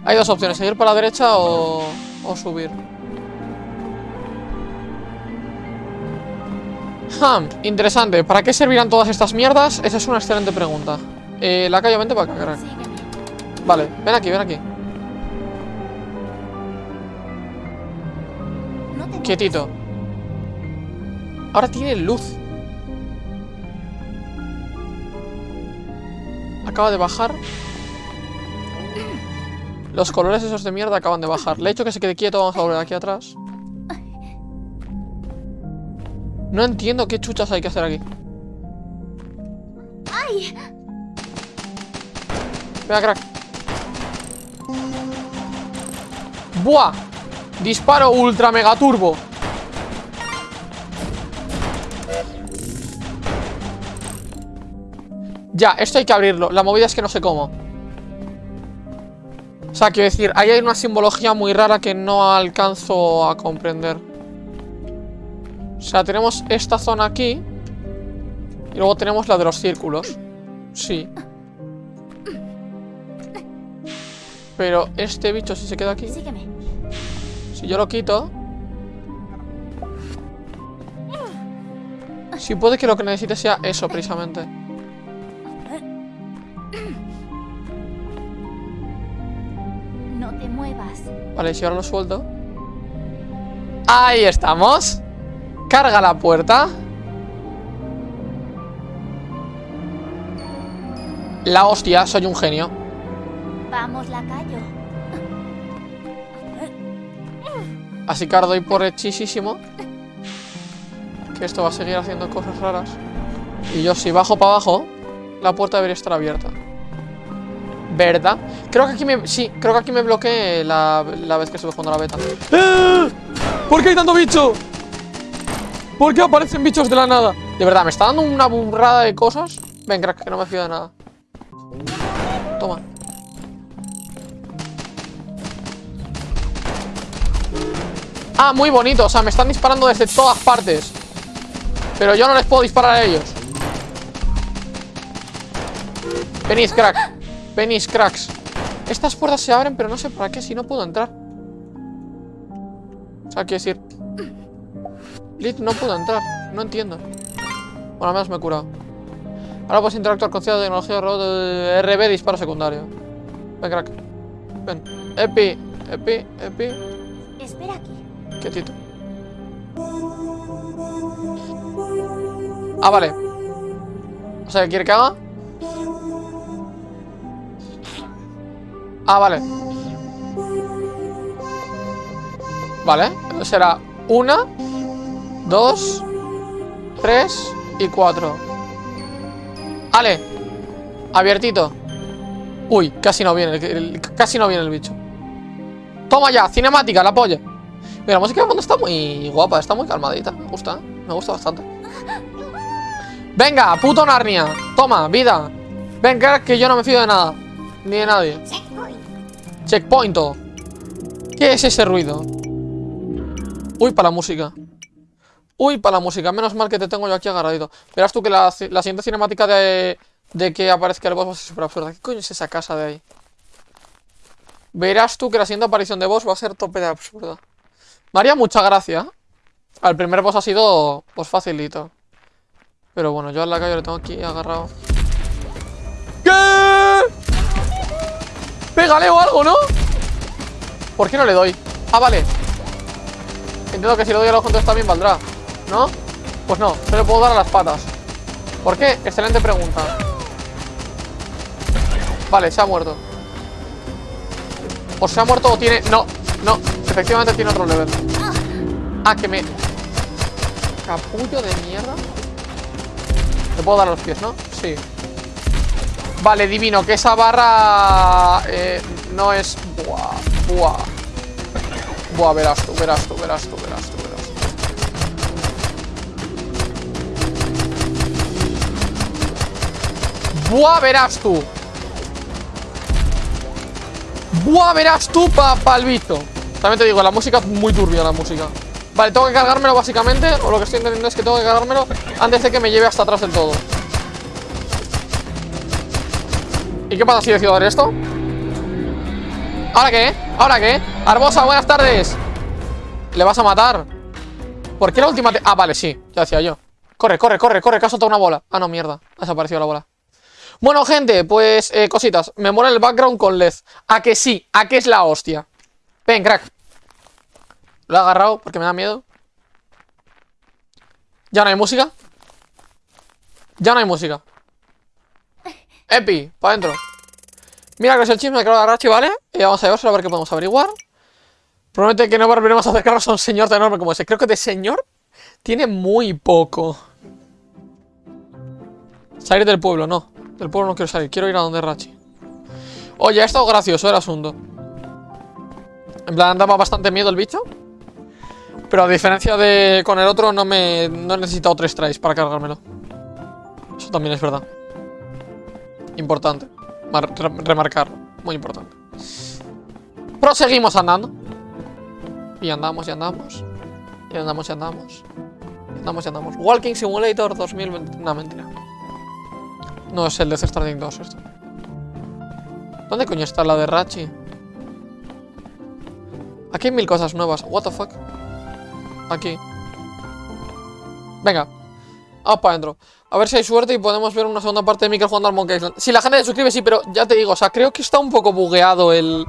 Hay dos opciones, seguir para la derecha o, o subir. Interesante. ¿Para qué servirán todas estas mierdas? Esa es una excelente pregunta. Eh, la calle, acá, crack. Sígueme. Vale, ven aquí, ven aquí. Quietito. Ahora tiene luz. Acaba de bajar. Los colores esos de mierda acaban de bajar. Le he hecho que se quede quieto. Vamos a volver aquí atrás. No entiendo qué chuchas hay que hacer aquí. ¡Ay! Venga, crack. ¡Buah! Disparo ultra mega turbo. Ya, esto hay que abrirlo. La movida es que no sé cómo. O sea, quiero decir, ahí hay una simbología muy rara que no alcanzo a comprender. O sea, tenemos esta zona aquí. Y luego tenemos la de los círculos. Sí. Pero este bicho si se queda aquí Sígueme. Si yo lo quito Si puede que lo que necesite sea eso precisamente No te muevas. Vale, si ahora lo suelto Ahí estamos Carga la puerta La hostia, soy un genio Vamos, lacayo. Así que ahora doy por hechisísimo Que esto va a seguir haciendo cosas raras Y yo si bajo para abajo La puerta debería estar abierta ¿Verdad? Creo que aquí me... Sí, creo que aquí me bloqueé la, la vez que estuve jugando la beta ¡Eh! ¿Por qué hay tanto bicho? ¿Por qué aparecen bichos de la nada? De verdad, me está dando una burrada de cosas Ven, crack, que no me fío de nada. Toma. Ah, muy bonito, o sea, me están disparando desde todas partes. Pero yo no les puedo disparar a ellos. Venid, crack. Venid, cracks. Estas puertas se abren, pero no sé para qué Si no puedo entrar. O sea, quiero decir Lit, no puedo entrar No entiendo Bueno, al menos me he curado Ahora puedes interactuar con cierta tecnología robot de RB disparo secundario Ven, crack Ven Epi, epi, epi Espera aquí. Quietito. Ah, vale. O sea, ¿qué quiere que haga? Ah, vale. Vale, será una, dos, tres y cuatro. Vale. Abiertito. Uy, casi no viene, el- casi no viene el bicho. Toma ya, cinemática, la polla. Mira, la música de fondo está muy guapa, está muy calmadita. Me gusta, me gusta bastante. Venga, puto Narnia. Toma, vida. Ven, crack, que yo no me fío de nada. Ni de nadie. Checkpoint. ¿Qué es ese ruido? Uy, para la música. Uy, para la música. Menos mal que te tengo yo aquí agarradito. Verás tú que la, la siguiente cinemática de, de que aparezca el boss va a ser súper absurda. ¿Qué coño es esa casa de ahí? Verás tú que la siguiente aparición de boss va a ser tope de absurda. Me haría mucha gracia. Al primer boss ha sido pues facilito. Pero bueno, yo al lacayo le tengo aquí agarrado. ¿Qué? Pégale o algo, ¿no? ¿Por qué no le doy? Ah, vale. Entiendo que si le doy a los juntos también valdrá. ¿No? Pues no, no le puedo dar a las patas. ¿Por qué? Excelente pregunta. Vale, se ha muerto. O se ha muerto o tiene... No, no, efectivamente tiene otro level. Ah, que me... Capullo de mierda. Le puedo dar a los pies, ¿no? Sí. Vale, divino, que esa barra eh, no es... Buah, buah. Buah, verás tú, verás tú, verás tú, verás tú. Buah, verás tú. Buah, verás tú pa, pa el bicho. También te digo, la música es muy turbia la música. Vale, tengo que cargármelo básicamente, o lo que estoy entendiendo es que tengo que cargármelo antes de que me lleve hasta atrás del todo. ¿Y qué pasa si decido dar esto? ¿Ahora qué? ¿Ahora qué? Arbosa, buenas tardes. ¿Le vas a matar? ¿Por qué la última. Ah, vale, sí, ya decía yo. Corre, corre, corre, corre, que ha soltado una bola. Ah, no, mierda, ha desaparecido la bola. Bueno, gente, pues eh, cositas. Me mola el background con LED. ¿A que sí? ¿A que es la hostia? Ven, crack. Lo he agarrado porque me da miedo. ¿Ya no hay música? Ya no hay música. Epi, para adentro. Mira que es el chisme que lo de Rachi, ¿vale? Y vamos a llevárselo a ver qué podemos averiguar. Promete que no volveremos a acercarnos a un señor tan enorme como ese. Creo que de señor tiene muy poco. Salir del pueblo, no. Del pueblo no quiero salir, quiero ir a donde Rachi. Oye, ha estado gracioso el asunto. En plan, daba bastante miedo el bicho. Pero a diferencia de con el otro, no me no he necesitado tres tries para cargármelo. Eso también es verdad. Importante. Mar- re- remarcarlo. Muy importante. Proseguimos andando. Y andamos y andamos. Y andamos y andamos. Y andamos y andamos. Walking Simulator 2020. No, mentira. No es el de Stranding 2 esto. ¿Dónde coño está la de Rachi? Aquí hay mil cosas nuevas. What the fuck? Aquí. Venga. Vamos para adentro. A ver si hay suerte y podemos ver una segunda parte de Mikel jugando al Monkey Island. Si la gente se suscribe, sí, pero ya te digo, o sea, creo que está un poco bugueado el...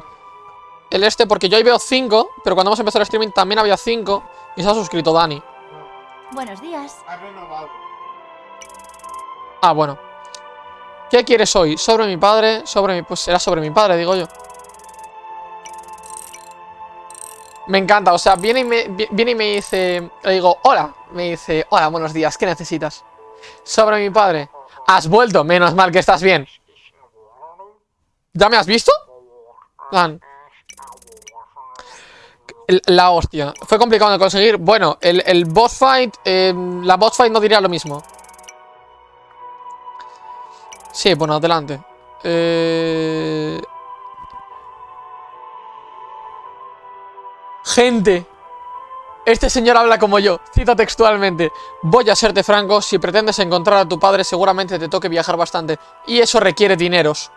El este, porque yo ahí veo 5, pero cuando hemos empezado el streaming también había 5 y se ha suscrito Dani. Buenos días. Ha renovado. Ah, bueno. ¿Qué quieres hoy? ¿Sobre mi padre? Sobre mi... Pues será sobre mi padre, digo yo. Me encanta, o sea, viene y me, vi- viene y me dice... Le digo, hola. Me dice, hola, buenos días, ¿qué necesitas? Sobre mi padre. Has vuelto, menos mal que estás bien. ¿Ya me has visto? El- La hostia. Fue complicado de conseguir. Bueno, el, el boss fight... eh, la boss fight no diría lo mismo. Sí, bueno, adelante. Eh... Gente. Este señor habla como yo. Cita textualmente. Voy a serte franco. Si pretendes encontrar a tu padre, seguramente te toque viajar bastante. Y eso requiere dineros.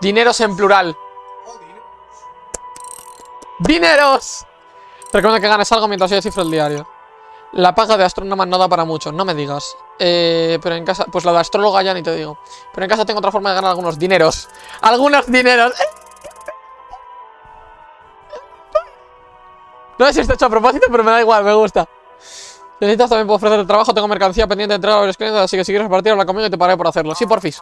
Dineros en plural. ¡Dineros! Recomiendo que ganes algo mientras yo descifro el diario. La paga de astrónoma no da para mucho, no me digas. Eh, pero en casa, pues la de astróloga ya ni te digo. Pero en casa tengo otra forma de ganar algunos dineros. ¡Algunos dineros! No sé si está hecho a propósito, pero me da igual, me gusta. Si necesitas también puedo ofrecer trabajo, tengo mercancía pendiente de entregar a los clientes, así que si quieres repartir, habla conmigo y te pagaré por hacerlo. Sí, porfis.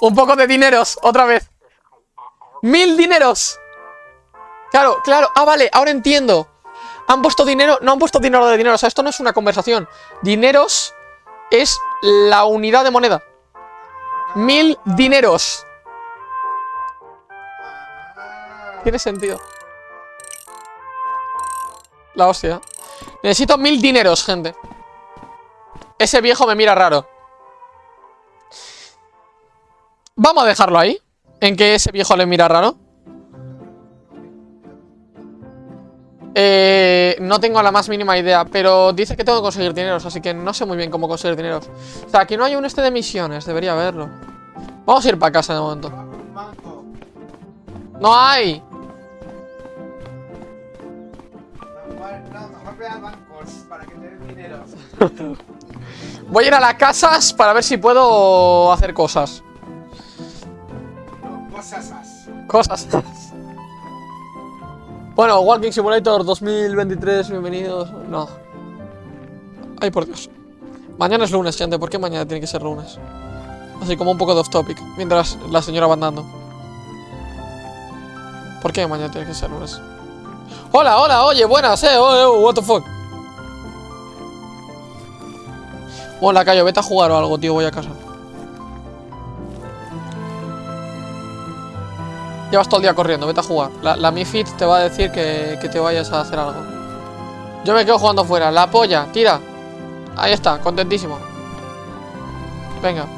Un poco de dineros, otra vez. ¡Mil dineros! Claro, claro. Ah, vale, ahora entiendo. Han puesto dinero, no han puesto dinero de dinero. O sea, esto no es una conversación. Dineros es la unidad de moneda. Mil dineros. Tiene sentido. La hostia. Necesito mil dineros, gente. Ese viejo me mira raro. Vamos a dejarlo ahí. En que ese viejo le mira raro. Eh, no tengo la más mínima idea, pero dice que tengo que conseguir dineros, así que no sé muy bien cómo conseguir dineros. O sea, aquí no hay un este de misiones, debería haberlo. Vamos a ir para casa de momento. ¡No hay! Voy a ir a las casas para ver si puedo hacer cosas. No, cosas as. Cosas. Bueno, Walking Simulator 2023, bienvenidos. No. Ay, por Dios. Mañana es lunes, gente. ¿Por qué mañana tiene que ser lunes? Así como un poco de off topic. Mientras la señora va andando. ¿Por qué mañana tiene que ser lunes? Hola, hola, oye, buenas, eh. Oh, oh, what the fuck. Hola, Cayo, vete a jugar o algo, tío. Voy a casa. Llevas todo el día corriendo, vete a jugar. La, la te va a decir que, que te vayas a hacer algo. Yo me quedo jugando afuera. La polla, tira. Ahí está, contentísimo. Venga.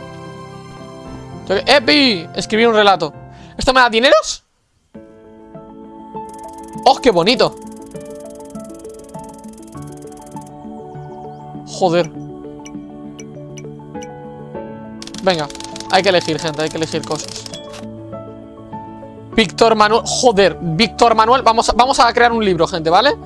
¡Epi! Escribir un relato. ¿Esto me da dineros? ¡Oh, qué bonito! Joder. Venga, hay que elegir, gente, hay que elegir cosas. Víctor Manuel. Joder, Víctor Manuel. Vamos vamos a crear un libro, gente, ¿vale?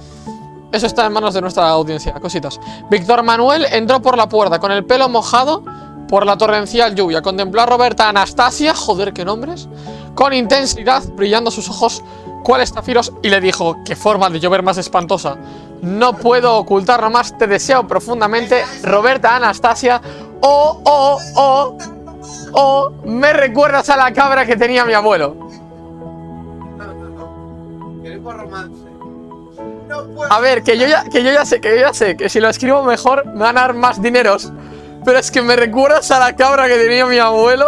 Eso está en manos de nuestra audiencia, cositas. Víctor Manuel entró por la puerta con el pelo mojado por la torrencial lluvia. Contempló a Roberta Anastasia, joder, qué nombres, con intensidad, brillando sus ojos cual estafiros, y le dijo: Qué forma de llover más espantosa. No puedo ocultarlo más, te deseo profundamente, Roberta Anastasia. Oh, oh, oh, oh, me recuerdas a la cabra que tenía mi abuelo. Romance. No. A ver, que yo ya, que yo ya sé, que yo ya sé, que si lo escribo mejor me van a dar más dineros. Pero es que me recuerdas a la cabra que tenía mi abuelo.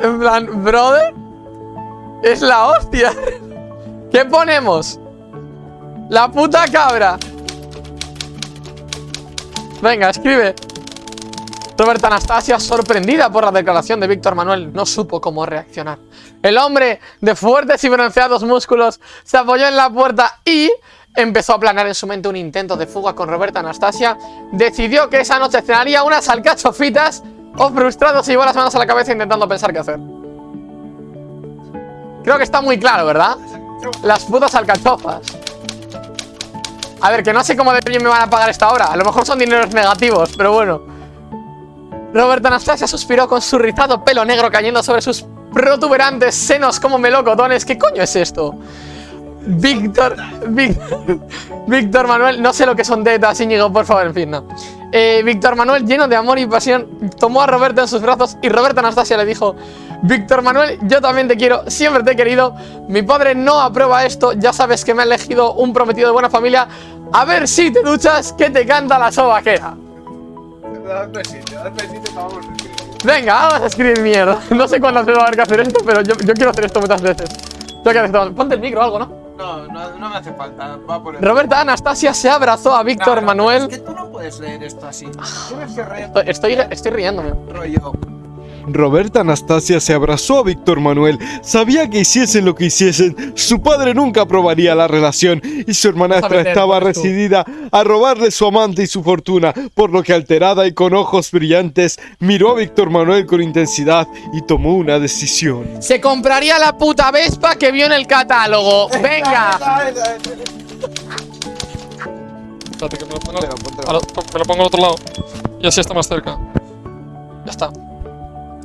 En plan, brother. Es la hostia. ¿Qué ponemos? La puta cabra. Venga, escribe. Roberta Anastasia, sorprendida por la declaración de Víctor Manuel, no supo cómo reaccionar. El hombre de fuertes y bronceados músculos se apoyó en la puerta y empezó a planear en su mente un intento de fuga con Roberta Anastasia. Decidió que esa noche cenaría unas alcachofitas o frustrado se llevó las manos a la cabeza intentando pensar qué hacer. Creo que está muy claro, ¿verdad? Las putas alcachofas. A ver, que no sé cómo de me van a pagar esta hora. A lo mejor son dineros negativos, pero bueno. Roberta Anastasia suspiró con su rizado pelo negro cayendo sobre sus protuberantes senos como melocotones. ¿Qué coño es esto? Víctor, Víctor, Manuel, no sé lo que son tetas, Íñigo, por favor, en fin, no. Eh, Víctor Manuel, lleno de amor y pasión, tomó a Roberta en sus brazos y Roberta Anastasia le dijo Víctor Manuel, yo también te quiero, siempre te he querido, mi padre no aprueba esto, ya sabes que me ha elegido un prometido de buena familia, a ver si te duchas, que te canta la sobaquera. Besito, dad besito, vamos a escribir. Venga, vamos a escribir mierda. No sé cuándo se va a haber que hacer esto, pero yo, yo quiero hacer esto muchas veces. Yo quiero hacer esto. Ponte el micro o algo, ¿no? No, no, no me hace falta. Va por el. Roberta Anastasia se abrazó a Víctor Manuel. Es que tú no puedes leer esto así. Tienes que leer Estoy, estoy, estoy riéndome. rollo. Roberta Anastasia se abrazó a Víctor Manuel. Sabía que hiciesen lo que hiciesen, su padre nunca aprobaría la relación y su hermanastra estaba decidida a robarle su amante y su fortuna, por lo que alterada y con ojos brillantes miró a Víctor Manuel con intensidad y tomó una decisión. Se compraría la puta Vespa que vio en el catálogo. Venga. Espérate que me lo pongo, Póntelo, póntelo. al- me lo pongo al otro lado. Y así está más cerca. Ya está.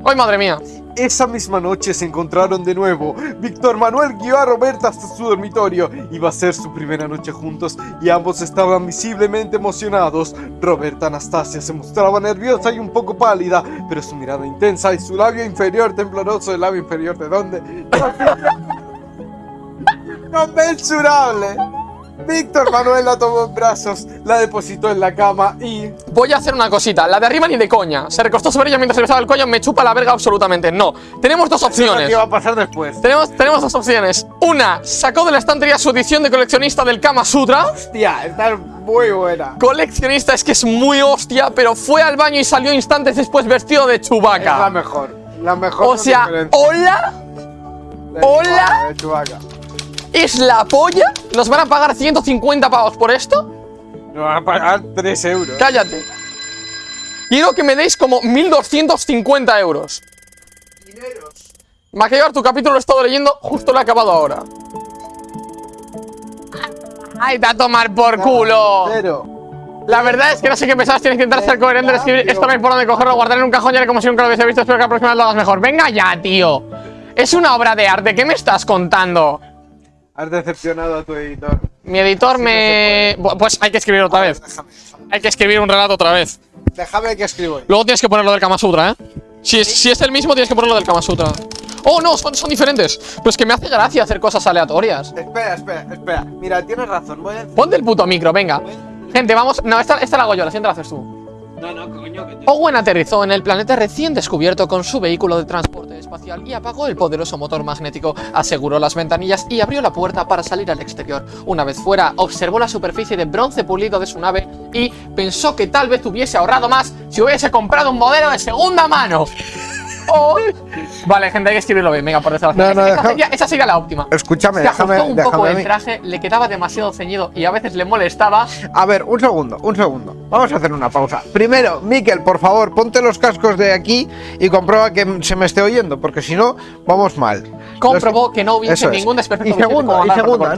¡Ay, madre mía! Esa misma noche se encontraron de nuevo. Víctor Manuel guió a Roberta hasta su dormitorio. Iba a ser su primera noche juntos y ambos estaban visiblemente emocionados. Roberta Anastasia se mostraba nerviosa y un poco pálida, pero su mirada intensa y su labio inferior tembloroso, ¿el labio inferior de dónde? ¡Conmensurable! Víctor Manuel la tomó en brazos, la depositó en la cama y... Voy a hacer una cosita. La de arriba ni de coña. Se recostó sobre ella mientras se besaba el cuello. Me chupa la verga absolutamente. No. Tenemos dos opciones. ¿Qué va a pasar después? Tenemos, tenemos dos opciones. Una, sacó de la estantería su edición de coleccionista del Kama Sutra. Hostia, está muy buena. Coleccionista es que es muy hostia, pero fue al baño y salió instantes después vestido de Es la mejor. La mejor. O sea, hola, hola. Es la polla. ¿Nos van a pagar 150 pavos por esto? Nos van a pagar 3 euros. Cállate. Quiero que me deis como 1250 euros. Dineros. Maquillar, tu capítulo lo he estado leyendo, justo lo he acabado ahora. ¡Ay, te a tomar por culo! Cero. La verdad es que no sé qué pensabas, tienes que intentar ser coherente, escribir esto no hay por dónde cogerlo, guardar en un cajón y haré como si nunca lo hubiese visto, espero que la próxima vez lo hagas mejor. ¡Venga ya, tío! Es una obra de arte, ¿qué me estás contando? Has decepcionado a tu editor. Mi editor me... Pues hay que escribir otra vez. Déjame, Hay que escribir un relato otra vez. déjame que escribo. Luego tienes que ponerlo del Kama Sutra, ¿eh? Si es, si es el mismo, tienes que ponerlo del Kama Sutra. Oh, no, son, son diferentes. Pues que me hace gracia hacer cosas aleatorias. Espera, espera, espera. Mira, tienes razón. Voy a. Ponte el puto micro, venga. Gente, vamos. No, esta, esta la hago yo, la siguiente la haces tú. No, no, coño, que te... Owen aterrizó en el planeta recién descubierto con su vehículo de transporte y apagó el poderoso motor magnético, aseguró las ventanillas y abrió la puerta para salir al exterior. Una vez fuera, observó la superficie de bronce pulido de su nave y pensó que tal vez hubiese ahorrado más si hubiese comprado un modelo de segunda mano. Vale, gente, hay que escribirlo bien. Venga, por desgracia. No, no, esa, deja- sería, esa sería la óptima. Escúchame, Se ajustó déjame, un poco déjame el traje, le quedaba demasiado ceñido y a veces le molestaba. A ver, un segundo, un segundo. Vamos a hacer una pausa. Primero, Miquel, por favor, ponte los cascos de aquí y comprueba que se me esté oyendo, porque si no, vamos mal. Comprobó que no hubiese es. ningún desperfecto Y segunda, y. No, no.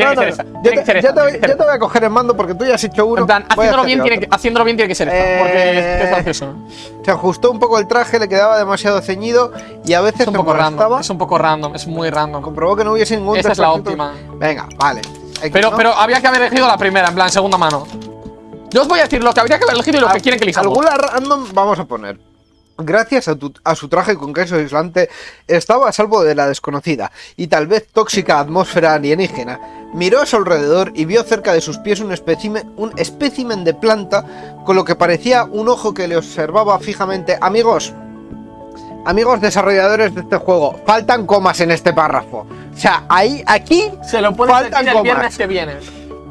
Yo te, yo te voy, yo te voy a coger el mando porque tú ya has hecho uno. En plan, haciéndolo bien, tiene que, haciéndolo bien tiene que ser esto, Eh, porque es, gracioso. Se ajustó un poco el traje, le quedaba demasiado ceñido y a veces Es un poco random, es un poco random, es muy random. Comprobó que no hubiese ningún Esa es la desperfecto. óptima. Venga, vale. Pero, ¿no? pero había que haber elegido la primera, en plan, segunda mano. Yo os voy a decir lo que habría que haber elegido y lo que quieren que elijamos. Alguna random vamos a poner. Gracias a, tu- a su traje con queso aislante, estaba a salvo de la desconocida y tal vez tóxica atmósfera alienígena. Miró a su alrededor y vio cerca de sus pies un espécimen, un espécimen de planta con lo que parecía un ojo que le observaba fijamente. Amigos, amigos desarrolladores de este juego, faltan comas en este párrafo. O sea, ahí, aquí, Se lo Faltan decir el comas. viernes que viene.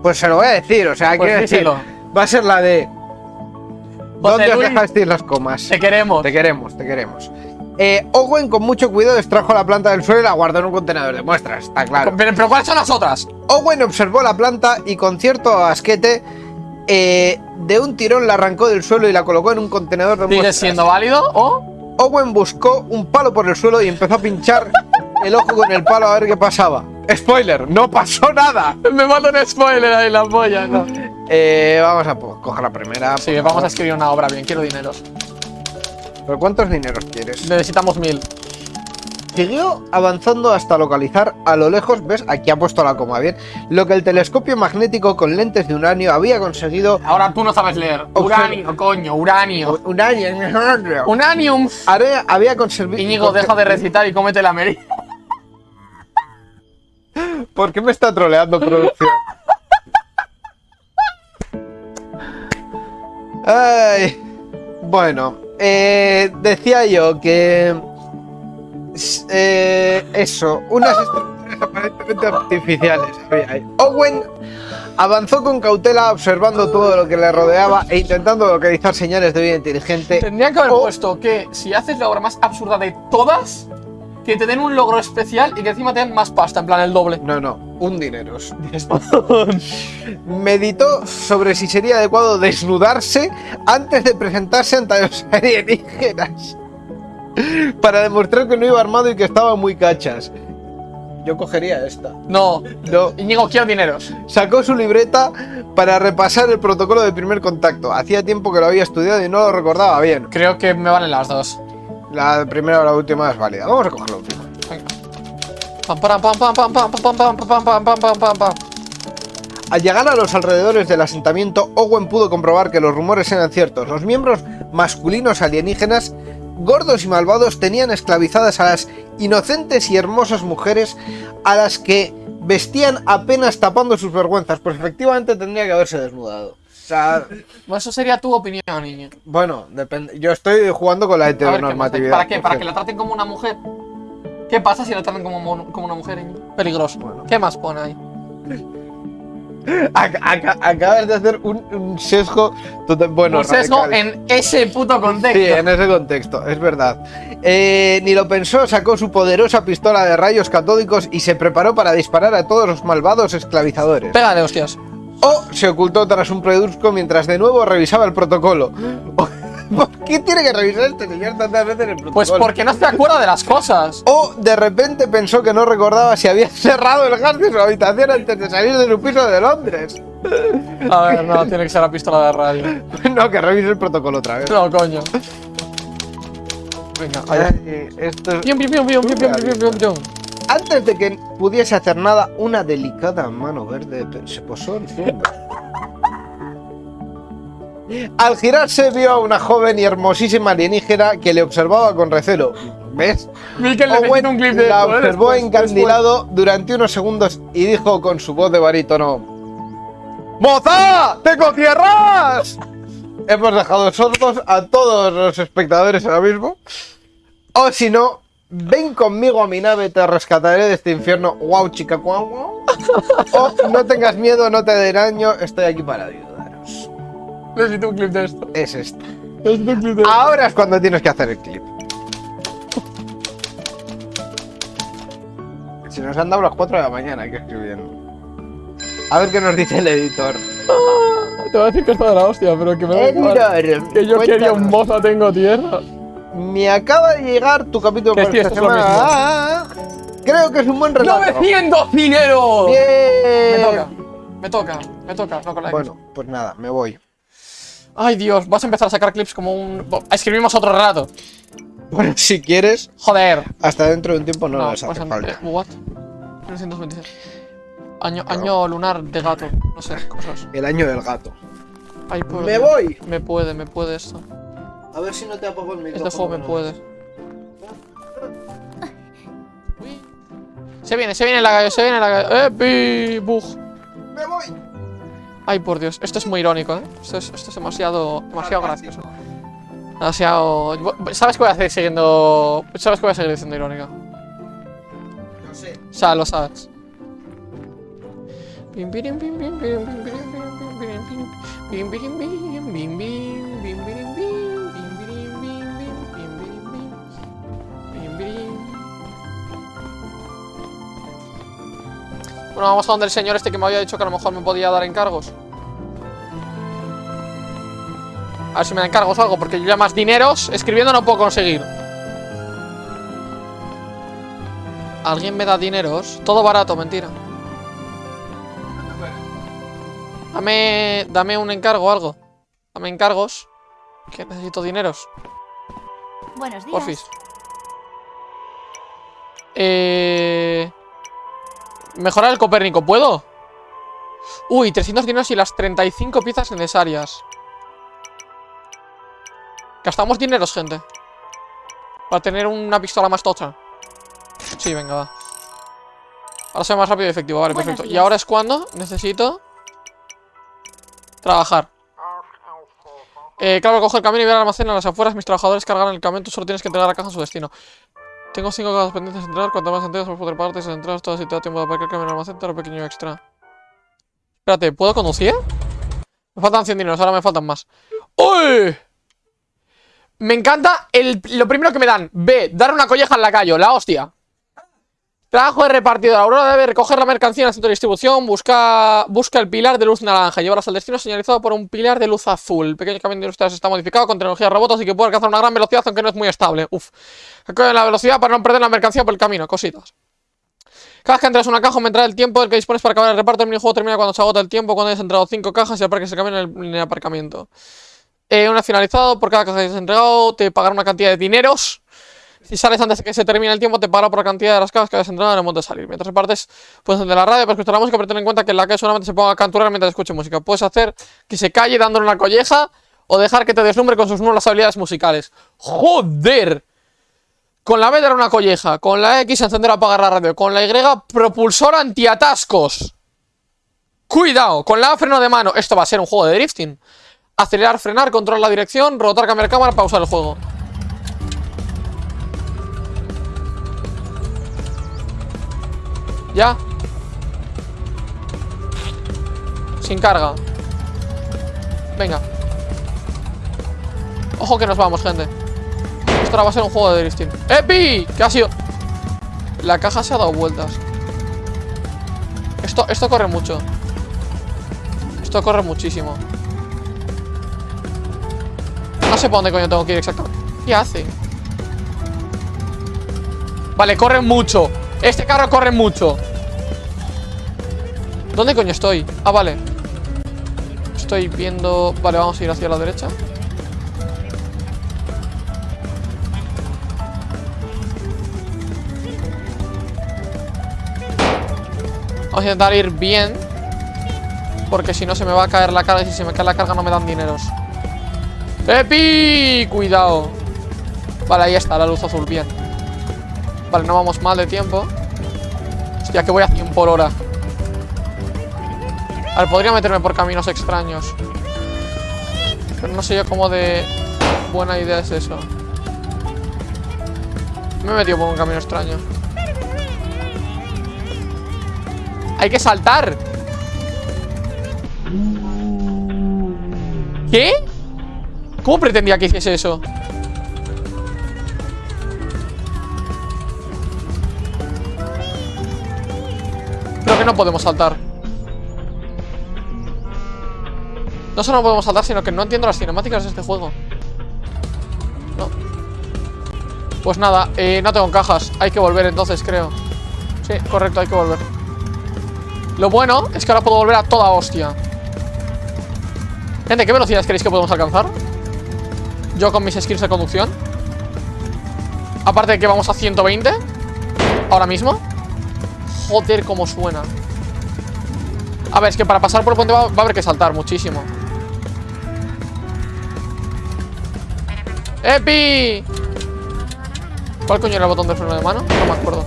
pues se lo voy a decir. O sea, Pues quiero decir, va a ser la de. ¿Dónde os dejasteis las comas? Te queremos. Te queremos, te queremos. Eh, Owen con mucho cuidado extrajo la planta del suelo y la guardó en un contenedor de muestras, está claro. Pero, pero ¿cuáles son las otras? Owen observó la planta y con cierto asquete eh, de un tirón la arrancó del suelo y la colocó en un contenedor de ¿Sigue muestras. siendo válido o...? Owen buscó un palo por el suelo y empezó a pinchar el ojo con el palo a ver qué pasaba. Spoiler, no pasó nada. Me manda un spoiler ahí la polla, no. Eh, vamos a coger la primera. Sí, vamos a escribir una obra bien, quiero dineros. ¿Pero cuántos dineros quieres? Necesitamos mil. Siguió avanzando hasta localizar a lo lejos, ves, aquí ha puesto la coma bien, lo que el telescopio magnético con lentes de uranio había conseguido. Ahora tú no sabes leer. Uranio, coño, uranio. Uranio. Unanium. Are- había conseguido. Íñigo, deja de recitar y cómete la meri. ¿Por qué me está troleando producción? Ay, bueno, eh, decía yo que eh, eso, unas estructuras aparentemente artificiales había ahí. Owen avanzó con cautela observando todo lo que le rodeaba e intentando localizar señales de vida inteligente. Tendrían que haber o- puesto que si haces la obra más absurda de todas, que te den un logro especial y que encima te den más pasta, en plan el doble. No, no, un dineros. Meditó sobre si sería adecuado desnudarse antes de presentarse ante los alienígenas. Para demostrar que no iba armado y que estaba muy cachas. Yo cogería esta. No, No. Íñigo, quiero dineros. Sacó su libreta para repasar el protocolo de primer contacto. Hacía tiempo que lo había estudiado y no lo recordaba bien. Creo que me valen las dos. La primera o la última es válida. Vamos a coger la última. Venga. Pam, pam, pam, pam, pam, pam, pam, pam, pam, pam, pam, pam, pam, pam, pam. Al llegar a los alrededores del asentamiento, Owen pudo comprobar que los rumores eran ciertos. Los miembros masculinos alienígenas, gordos y malvados, tenían esclavizadas a las inocentes y hermosas mujeres a las que vestían apenas tapando sus vergüenzas. Pues efectivamente tendría que haberse desnudado. Sea, eso sería tu opinión, niño. bueno, depende. Yo estoy jugando con la heteronormatividad. ¿Para qué? ¿Para que la traten como una mujer? ¿Qué pasa si la tratan como, una mujer, niño? Peligroso. Bueno. ¿Qué más pone ahí? Ac- aca- acabas de hacer un, un sesgo total- bueno, Un sesgo radical. en ese puto contexto. Sí, en ese contexto, es verdad. Eh, ni lo pensó, sacó su poderosa pistola de rayos catódicos y se preparó para disparar a todos los malvados esclavizadores. Pégale, hostias. O se ocultó tras un predusco mientras de nuevo revisaba el protocolo. ¿Por qué tiene que revisar este señor tantas veces el protocolo? Pues porque no se acuerda de las cosas. O de repente pensó que no recordaba si había cerrado el gas de su habitación antes de salir de su piso de Londres. A ver, no, tiene que ser la pistola de radio. No, que revise el protocolo otra vez. No, coño. Venga, allá. Esto es- antes de que pudiese hacer nada, una delicada mano verde se posó encima. Al girarse vio a una joven y hermosísima alienígena que le observaba con recelo. ¿Ves? Michael Owen un clip de la ¿eh? observó después, encandilado durante unos segundos y dijo con su voz de barítono ¡Moza! ¡Te cierras! Hemos dejado sordos a todos los espectadores ahora mismo. O si no, ven conmigo a mi nave, te rescataré de este infierno. ¡Wow, chica! guau, guau. O no tengas miedo, no te dé daño, estoy aquí para ayudaros. Necesito un clip de esto. Es esto. Necesito un clip de esto. Ahora es cuando tienes que hacer el clip. Si nos han dado las 4 de la mañana, hay que escribir. A ver qué nos dice el editor. Te voy a decir que está de la hostia, pero que me da igual. Que yo quería un moza, tengo tierra. Me acaba de llegar tu capítulo sí, esta semana. Ah, creo que es un buen relato. ¡900 dinero! Bien. Me toca, me toca, me toca, no con la Bueno, pues nada, me voy. Ay, Dios, vas a empezar a sacar clips como un. Escribimos otro relato. Bueno, si quieres, Joder. hasta dentro de un tiempo no, No, les hace pasan- falta. eh, what? 1926. Año, año lunar de gato, no sé, cosas. El año del gato. Ay, ¡Me voy! Me puede, me puede esto. A ver si no te apago el micrófono. Este juego me puede. Uy. Se viene, se viene la gallo, se viene la gallo. ¡Eh, pi! ¡Bug! ¡Me voy! Ay, por Dios, esto es muy irónico, ¿eh? Esto es, esto es demasiado, demasiado gracioso. Demasiado... ¿Sabes que voy a seguir siguiendo...? ¿Sabes que voy a seguir diciendo irónica? No sé. O sea, lo sabes. Bim, birim, bim, bim, birim, bim, birim, bim, birim, bim, bim, birim, bim, bim, bim, bim, bim, Bueno, vamos a donde el señor este que me había dicho que a lo mejor me podía dar encargos. A ver si me da encargos o algo, porque yo ya más dineros escribiendo no puedo conseguir. ¿Alguien me da dineros? Todo barato, mentira. Dame, dame un encargo o algo. Dame encargos. Que necesito dineros. Buenos días. Porfis. Eh... Mejorar el Copérnico, ¿puedo? Uy, 300 dineros y las 35 piezas necesarias. Gastamos dineros, gente. Para tener una pistola más tocha. Sí, venga, va. Ahora soy más rápido y efectivo, vale, perfecto. Y ahora es cuando necesito... Trabajar. Eh, claro, coge el camino y ve al almacén a las afueras. Mis trabajadores cargan el camión. Tú solo tienes que entregar la caja a su destino. Tengo cinco cajas pendientes de entregar. Cuanto más entregas, más poder pagarte. Si entregas todas y te da tiempo de aparcar camión al almacén, te pequeño extra. Espérate, ¿puedo conducir? Me faltan 100 dineros, ahora me faltan más. ¡Uy! Me encanta el, lo primero que me dan. B, dar una colleja en la calle, la hostia. Trabajo de repartidor. Aurora debe recoger la mercancía en el centro de distribución. Busca, busca el pilar de luz naranja. Llevarlas al destino señalizado por un pilar de luz azul. El pequeño camión de industriales está modificado con tecnología robot, así que puede alcanzar una gran velocidad, aunque no es muy estable. Uf. Recoge la velocidad para no perder la mercancía por el camino. Cositas. Cada vez que entras una caja aumentará el tiempo del que dispones para acabar el reparto. El minijuego termina cuando se agota el tiempo, cuando hayas entrado 5 cajas y aparques el camión en el, en el aparcamiento. Eh, una vez finalizado, por cada caja que hayas entregado, te pagará una cantidad de dineros. Si sales antes de que se termine el tiempo, te para por cantidad de las cajas que hayas entrado en el momento de salir. Mientras repartes, puedes encender la radio para escuchar la música, pero ten en cuenta que la que solamente se ponga a canturar mientras escuche música. Puedes hacer que se calle dándole una colleja o dejar que te deslumbre con sus nuevas habilidades musicales. ¡Joder! Con la B dar una colleja, con la X encender o apagar la radio, con la Y propulsor antiatascos. Cuidado, con la A freno de mano. Esto va a ser un juego de drifting. Acelerar, frenar, controlar la dirección, rotar, cambiar cámara, pausar el juego. Ya. Sin carga. Venga. Ojo que nos vamos, gente. Esto va a ser un juego de drifting. ¡Epi! ¿Qué ha sido? La caja se ha dado vueltas. Esto, esto corre mucho. Esto corre muchísimo. No sé por dónde coño tengo que ir exactamente. ¿Qué hace? Vale, corre mucho. Este carro corre mucho. ¿Dónde coño estoy? Ah, vale. Estoy viendo... Vale, vamos a ir hacia la derecha. Vamos a intentar ir bien Porque si no se me va a caer la carga Y si se me cae la carga no me dan dineros ¡Epi! Cuidado Vale, ahí está, la luz azul, bien Vale, no vamos mal de tiempo. Hostia, que voy a 100 por hora. A ver, podría meterme por caminos extraños. Pero no sé yo cómo de buena idea es eso. Me he metido por un camino extraño. Hay que saltar ¿Qué? ¿Cómo pretendía que hiciese eso? No podemos saltar. No solo no podemos saltar, sino que no entiendo las cinemáticas de este juego. No. Pues nada, eh, no tengo cajas. Hay que volver entonces, creo. Sí, correcto, hay que volver. Lo bueno es que ahora puedo volver a toda hostia. Gente, ¿qué velocidades creéis que podemos alcanzar? Yo con mis skills de conducción. Aparte de que vamos a 120 Ahora mismo Joder, cómo suena. A ver, es que para pasar por el puente va, a haber que saltar muchísimo. ¡Epi! ¿Cuál coño era el botón de freno de mano? No me acuerdo.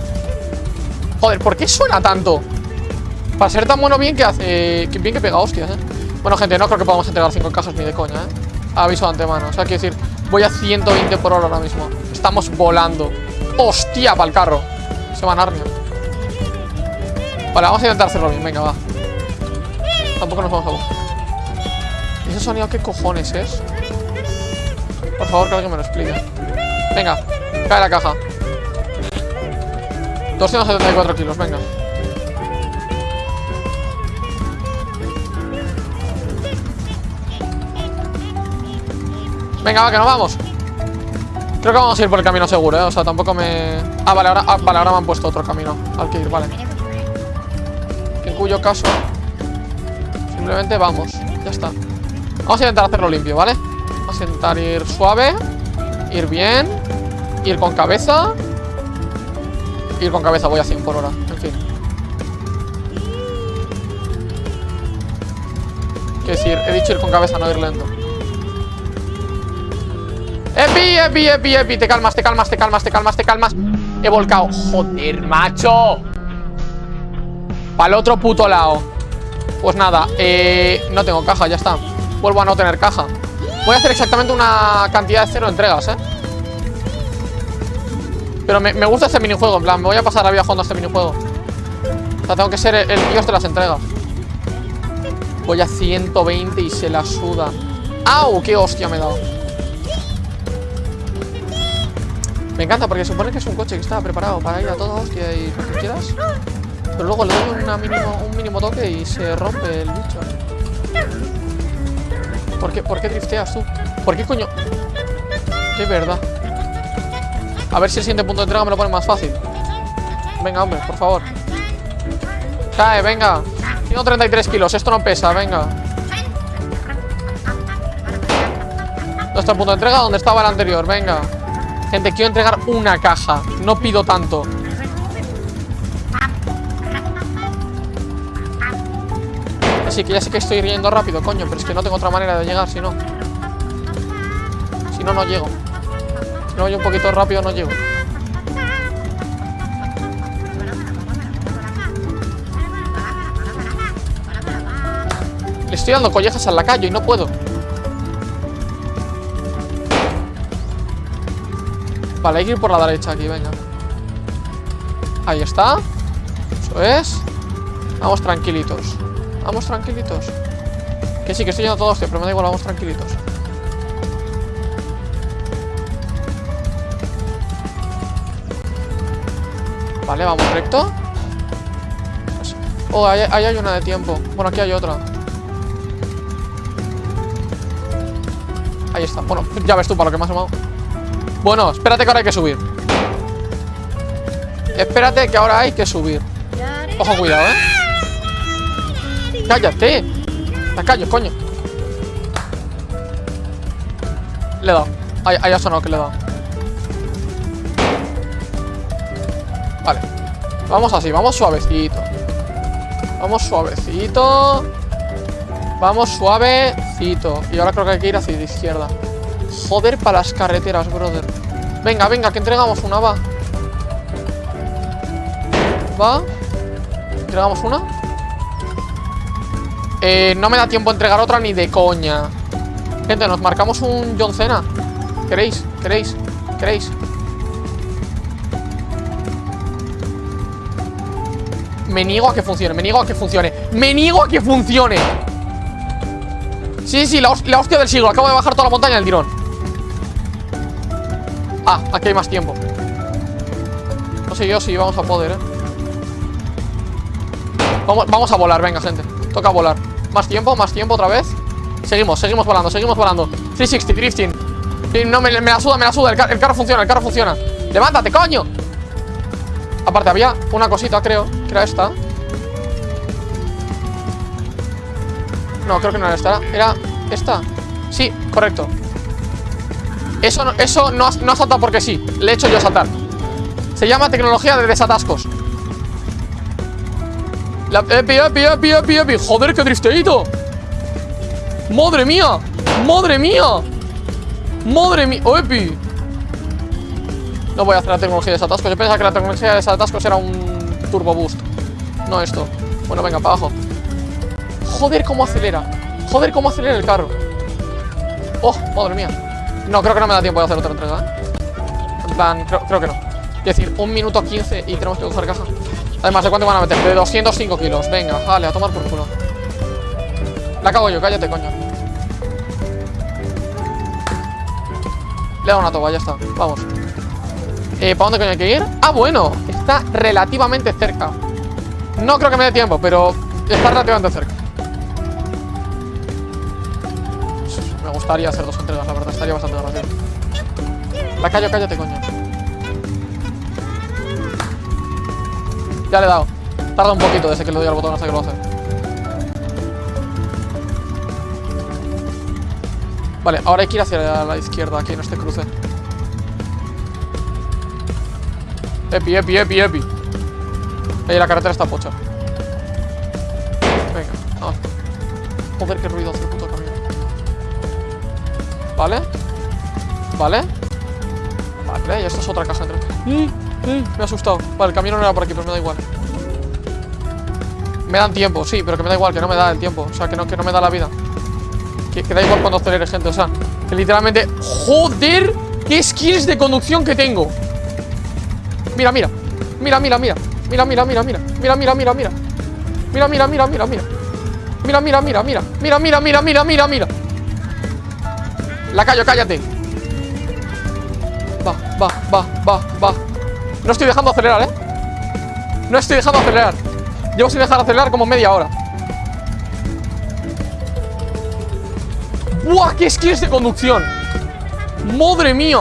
Joder, ¿por qué suena tanto? Para ser tan bueno bien que hace... Bien que pega hostias, eh Bueno, gente, no creo que podamos entregar 5 cajas ni de coña, eh Aviso de antemano. O sea, quiero decir Voy a 120 por hora ahora mismo. Estamos volando. ¡Hostia, para el carro! Se va a Narnia Vale, vamos a intentar hacerlo bien, venga, va. Tampoco nos vamos a buscar. ¿Y ese sonido qué cojones es? Por favor, que alguien me lo explique. Venga, cae la caja. 274 kilos, venga. Venga, va, que nos vamos. Creo que vamos a ir por el camino seguro, ¿eh? O sea, tampoco me... Ah, vale, ahora, ah, vale, ahora me han puesto otro camino Al que ir, vale cuyo caso. Simplemente vamos, ya está. Vamos a intentar hacerlo limpio, ¿vale? Vamos a intentar ir suave Ir bien Ir con cabeza. Ir con cabeza, voy a 100 por hora En fin. Quiero decir, he dicho ir con cabeza, no ir lento. Epi, epi, epi, epi Te calmas, te calmas, te calmas, te calmas, te calmas. He volcado. Joder, macho Para el otro puto lado. Pues nada, eh, no tengo caja, ya está. Vuelvo a no tener caja. Voy a hacer exactamente una cantidad de cero entregas, eh. Pero me, gusta este minijuego En plan, me voy a pasar la vida jugando a este minijuego. O sea, tengo que ser el, dios de las entregas. Voy a 120 y se la suda. ¡Au! ¡Qué hostia me he dado! Me encanta porque supone que es un coche que está preparado para ir a toda hostia y lo que quieras. Pero luego le doy un mínimo toque y se rompe el bicho. ¿Por qué, ¿Por qué drifteas tú? ¿Por qué coño? Qué verdad. A ver si el siguiente punto de entrega me lo pone más fácil. Venga, hombre, por favor. Cae, venga. Tengo 33 kilos, esto no pesa, venga. ¿Dónde está el punto de entrega? ¿Dónde estaba el anterior? Venga. Gente, quiero entregar una caja. No pido tanto. Así que ya sé que estoy riendo rápido, coño, pero es que no tengo otra manera de llegar, si no. Si no, no llego. Si no voy un poquito rápido, no llego. Le estoy dando collejas al lacayo y no puedo. Vale, hay que ir por la derecha aquí, venga. Ahí está. Eso es. Vamos tranquilitos. Vamos tranquilitos. Que sí, que estoy yendo todo hostia, pero me da igual, vamos tranquilitos. Vale, vamos recto. Oh, ahí, ahí hay una de tiempo. Bueno, aquí hay otra. Ahí está. Bueno, ya ves tú para lo que me has llamado. Bueno, espérate que ahora hay que subir. Espérate que ahora hay que subir. Ojo, cuidado, ¿eh? ¡Cállate! ¡La callo, coño! Le he dado. Ahí, ahí ha sonado que le he dado. Vale. Vamos así, vamos suavecito. Vamos suavecito. Vamos suavecito. Y ahora creo que hay que ir hacia la izquierda. Joder para las carreteras, brother. Venga, venga, que entregamos una, va. Va. Entregamos una. Eh, no me da tiempo a entregar otra ni de coña. Gente, nos marcamos un John Cena. ¿Queréis? ¿Queréis? ¿Queréis? Me niego a que funcione, me niego a que funcione Me niego a que funcione Sí, sí, la, la hostia del siglo Acabo de bajar toda la montaña del tirón Ah, aquí hay más tiempo No sé yo si vamos a poder, eh Vamos, vamos a volar, venga, gente Toca volar. Más tiempo, más tiempo otra vez. Seguimos, seguimos volando, seguimos volando. 360, drifting. No, me, la suda, me la suda. El, el carro funciona, el carro funciona. Levántate, coño. Aparte, había una cosita, creo Que era esta. No, creo que no era esta. Era esta. Sí, correcto. Eso no, eso no, no ha saltado porque sí. Le he hecho yo saltar. Se llama tecnología de desatascos la, epi, epi, epi, epi, epi. Joder, qué drifteito Madre mía Madre mía. Madre mía Oh, epi No voy a hacer la tecnología de desatascos. Yo pensaba que la tecnología de desatascos era un turbo boost. No esto. Bueno, venga, para abajo. Joder, cómo acelera. Joder, cómo acelera el carro. Oh, madre mía. No, creo que no me da tiempo de hacer otra entrega ¿eh? En plan, creo, creo que no. Es decir, un minuto 15 y tenemos que coger caja Además, ¿de cuánto van a meter? De 205 kilos. Venga, vale, a tomar por culo. La cago yo, cállate, coño. Le dado una toba, ya está Vamos. Eh, ¿Para dónde coño hay que ir? Ah, bueno, está relativamente cerca. No creo que me dé tiempo, pero Está relativamente cerca. Me gustaría hacer dos entregas, la verdad, estaría bastante gracioso La callo, cállate, coño Ya le he dado. Tarda un poquito desde que le doy al botón hasta que lo hace. Vale, ahora hay que ir hacia la izquierda Aquí en este cruce. Epi, epi, epi, epi. Ahí la carretera está pocha. Venga, vamos Joder, qué ruido hace el puto camión. Vale. Vale. Vale, y esta es otra caja entre... ¡Eh! ¡Eh! Me ha asustado Vale, el camión no era por aquí, pero me da igual Me dan tiempo, sí, pero que me da igual Que no me da el tiempo, o sea, que no, que no me da la vida que, que da igual cuando acelere, gente O sea, que literalmente... ¡Joder! ¡Qué skills de conducción que tengo! Mira, mira Mira, mira, mira Mira, mira, mira, mira Mira, mira, mira, mira Mira, mira, mira, mira, mira Mira, mira, mira, mira Mira, mira, mira, mira, mira, mira La callo, cállate Va, va, va, va, va No estoy dejando acelerar, ¿eh? No estoy dejando acelerar Llevo sin dejar acelerar como media hora ¡Buah! ¡Qué skills de conducción! ¡Madre mía!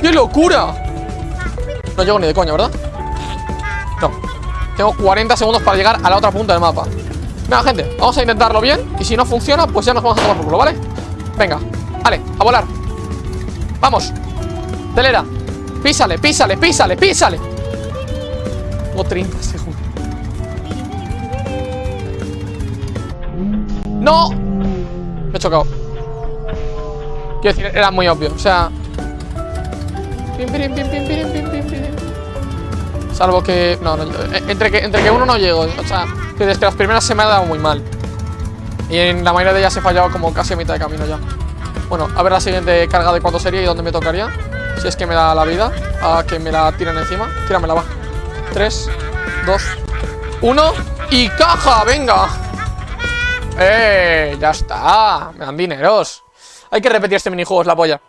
¡Qué locura! No llego ni de coña, ¿verdad? No Tengo 40 segundos para llegar a la otra punta del mapa Venga, gente, vamos a intentarlo bien Y si no funciona, pues ya nos vamos a tomar por culo, ¿vale? Venga, vale, a volar Vamos Acelera. Písale, písale, písale, písale. Tengo 30 segundos. ¡No! Me he chocado. Quiero decir, era muy obvio. O sea. Salvo que. No, no. eh, Entre que, entre que uno no llego. O sea, que desde las primeras se me ha dado muy mal. Y en la mayoría de ellas he fallado como casi a mitad de camino ya. Bueno, a ver la siguiente carga de cuánto sería y dónde me tocaría. Si es que me da la vida. A que me la tiren encima. Tíramela, va. 3, 2, 1. ¡Y caja! ¡Venga! ¡Eh! Ya está. Me dan dineros. Hay que repetir este minijuego, es la polla.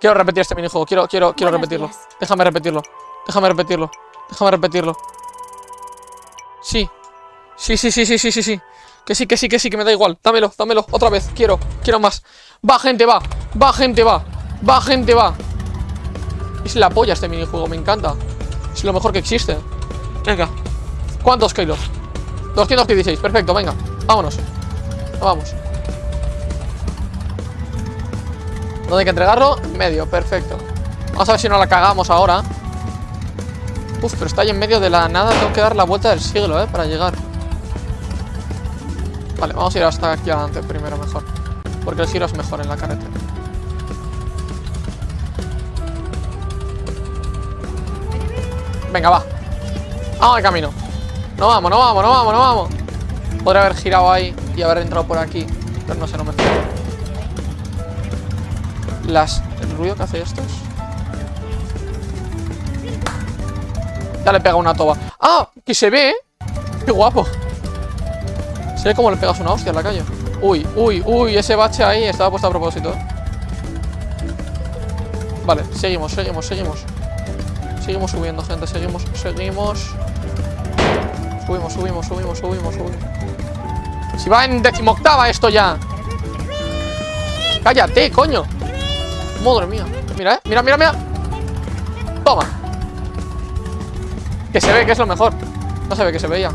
Quiero repetir este minijuego. Quiero, quiero, quiero Buenos repetirlo. días. Déjame repetirlo. Déjame repetirlo. Déjame repetirlo. Sí. Sí, sí, sí, sí, sí, sí, sí. Que sí, que sí, que sí, que me da igual. Dámelo, dámelo. Otra vez. Quiero, quiero más. Va, gente, va. Va, gente, va. Va, gente, va. Es la polla este minijuego, me encanta. Es lo mejor que existe. Venga. ¿Cuántos kilos? 216, perfecto, venga. Vámonos. Vamos. ¿Dónde hay que entregarlo? En medio, perfecto. Vamos a ver si no la cagamos ahora. Uf, pero está ahí en medio de la nada. Tengo que dar la vuelta del siglo, ¿eh? Para llegar. Vale, vamos a ir hasta aquí adelante primero mejor. Porque el giro es mejor en la carretera. Venga, va. Vamos al camino. No vamos, no vamos, no vamos, no vamos. Podría haber girado ahí y haber entrado por aquí. Pero no sé, no me. Las... El ruido que hace esto es... Ya le pega una toba. ¡Ah! Que se ve, ¿eh? ¡Qué guapo! Se ve como le pegas una hostia en la calle. Uy, uy, uy, ese bache ahí estaba puesto a propósito. Vale, seguimos, seguimos, seguimos. Seguimos subiendo, gente, seguimos, seguimos. Subimos, subimos, subimos, subimos, subimos. Si va en decimoctava esto ya. Cállate, coño. Madre mía. Mira, eh. Mira, mira, mira. Toma. Que se ve, que es lo mejor. No se ve que se veía.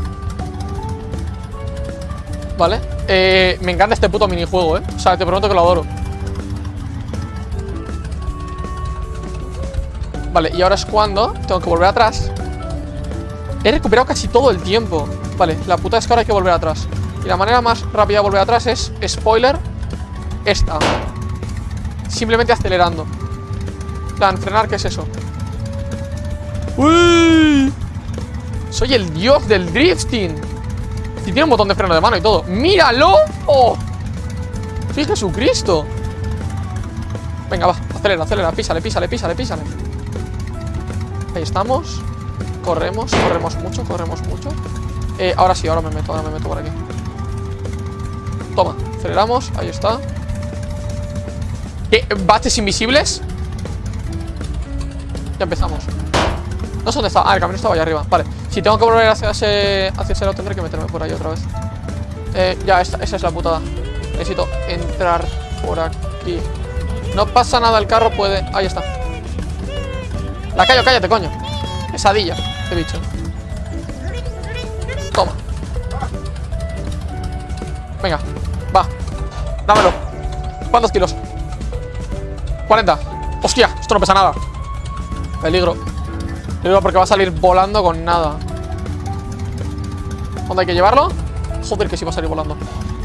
Vale. Eh, me encanta este puto minijuego, eh. O sea, te prometo que lo adoro. Vale, y ahora es cuando tengo que volver atrás. He recuperado casi todo el tiempo. Vale, la puta es que ahora hay que volver atrás. Y la manera más rápida de volver atrás es, spoiler, esta. Simplemente acelerando. Plan, frenar, ¿qué es eso? ¡Uy! Soy el dios del drifting. Y tiene un botón de freno de mano y todo. ¡Míralo! ¡Oh! ¡Sí, Jesucristo! Venga, va, acelera, acelera, písale, písale, písale, písale. Ahí estamos. Corremos, corremos mucho, corremos mucho. Eh, ahora sí, ahora me meto, ahora me meto por aquí. Toma, aceleramos, ahí está. ¿Qué? ¿Baches invisibles? Ya empezamos. No sé dónde está. Ah, el camino estaba allá arriba. Vale. Si tengo que volver hacia ese, hacia ese lado, tendré que meterme por ahí otra vez. Eh, ya, esa es la putada. Necesito entrar por aquí. No pasa nada, el carro puede. Ahí está. La callo, cállate, coño. Pesadilla, este bicho. Toma. Venga, va. Dámelo. ¿Cuántos kilos? 40. Hostia, esto no pesa nada. Peligro. Peligro porque va a salir volando con nada. ¿Dónde hay que llevarlo? Joder, que sí va a salir volando.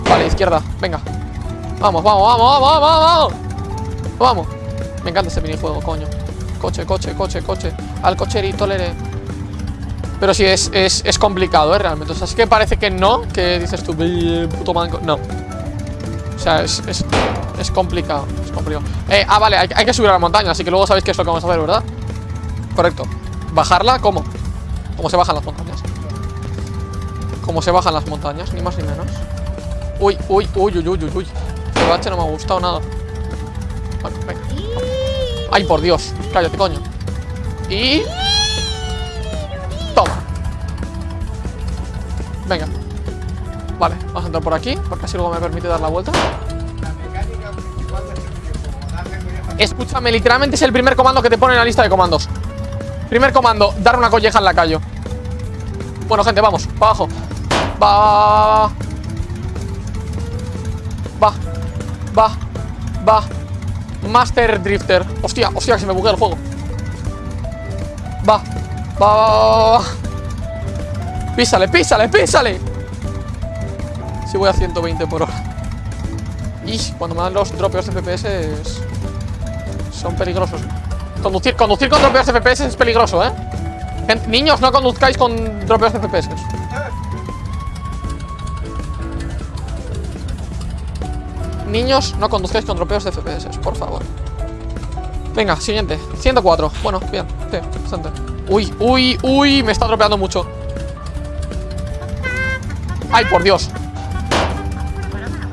Vale, izquierda. Venga. Vamos, vamos, vamos, vamos, vamos, vamos. Vamos. Me encanta este minijuego, coño. Coche, coche, coche, coche. Al cocherito, lere. Pero sí, es, es, es complicado, ¿eh? Realmente. O sea, es que parece que no. Que dices tú, "Ve, puto manco. No. O sea, es, es, es complicado. Es complicado. Eh, ah, vale, hay, que subir a la montaña. Así que luego sabéis qué es lo que vamos a hacer, ¿verdad? Correcto. ¿Bajarla? ¿Cómo? ¿Cómo se bajan las montañas? ¿Cómo se bajan las montañas? Ni más ni menos. Uy, uy, uy, uy, uy, uy, uy. Este bache no me ha gustado nada. Venga. Ay, por Dios. Cállate, coño. Y... Toma. Venga. Vale, vamos a entrar por aquí, porque así luego me permite dar la vuelta. Este Escúchame, literalmente es el primer comando que te pone en la lista de comandos. Primer comando, dar una colleja en la calle. Bueno, gente, vamos, para abajo. Va, va, va, va, Master Drifter. Hostia, hostia, que se me buguea el juego. Va, va, va, va. Písale, písale, písale. Si voy a 120 por hora. Y cuando me dan los dropeos de FPS son peligrosos. Conducir, conducir con dropeos de FPS es peligroso, ¿eh? Niños, no conduzcáis con dropeos de FPS. Niños, no conduzcáis con dropeos de FPS, por favor. Venga, siguiente. 104. Bueno, bien. Sí, bastante. Uy, uy, uy, me está dropeando mucho. Ay, por Dios.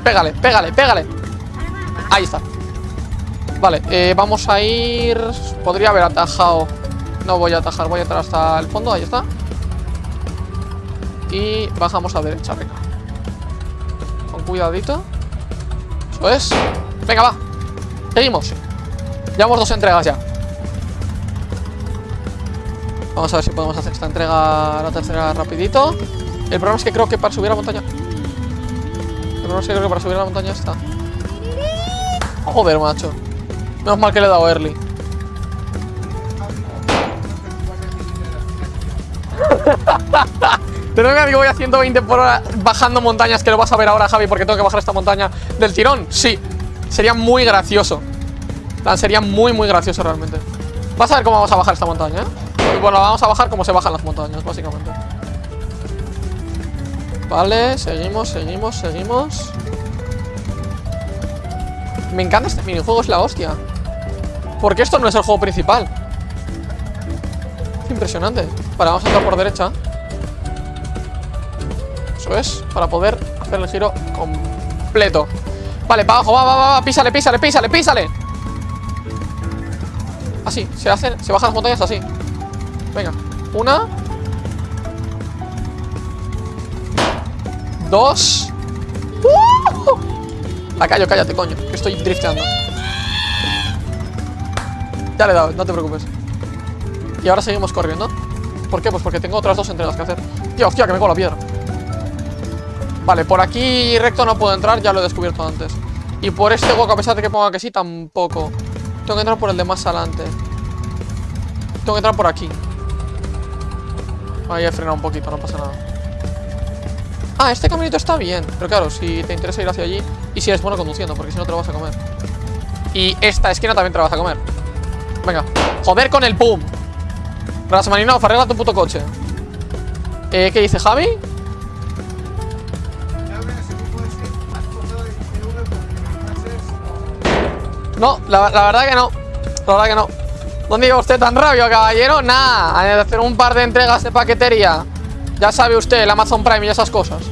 Pégale, pégale, pégale. Ahí está. Vale, eh, vamos a ir... Podría haber atajado. No voy a atajar, voy a entrar hasta el fondo, ahí está. Y bajamos a derecha, venga. Con cuidadito. Venga, va. Seguimos. Llevamos dos entregas ya. Vamos a ver si podemos hacer esta entrega, la tercera, rapidito. El problema es que creo que para subir a la montaña... El problema es que creo que para subir a la montaña está. Joder, macho. Menos mal que le he dado early. Tengo que voy a 120 por hora bajando montañas, que lo vas a ver ahora, Javi, porque tengo que bajar esta montaña del tirón. Sí, sería muy gracioso. sería muy, muy gracioso realmente. Vas a ver cómo vamos a bajar esta montaña, ¿eh? Bueno, vamos a bajar como se bajan las montañas, básicamente. Vale, seguimos, seguimos, seguimos. Me encanta este minijuego, es la hostia. Porque esto no es el juego principal. Es impresionante. Vale, vamos a entrar por derecha. Eso es, para poder hacer el giro completo. Vale, para abajo, va, va, va, va, písale, písale, písale, písale. Así, se hacen, se bajan las montañas así. Venga, una. Dos. ¡Uh! Ah, callo, cállate, coño, que estoy drifteando. Ya le dado, no te preocupes. Y ahora seguimos corriendo. ¿Por qué? Pues porque tengo otras dos entregas que hacer. Tío, hostia, que me cojo la piedra. Vale, por aquí recto no puedo entrar, ya lo he descubierto antes. Y por este hueco, a pesar de que ponga que sí, tampoco. Tengo que entrar por el de más adelante. Tengo que entrar por aquí. Ahí he frenado un poquito, no pasa nada. Ah, este caminito está bien. Pero claro, si te interesa ir hacia allí y si eres bueno conduciendo, porque si no te lo vas a comer. Y esta esquina también te la vas a comer. Venga. Joder con el pum. Rasmaninov, arregla tu puto coche. Eh, ¿Qué dice Javi? No, la, verdad que no. La verdad que no. ¿Dónde iba usted tan rabio, caballero? Hay de hacer un par de entregas de paquetería. Ya sabe usted, el Amazon Prime y esas cosas.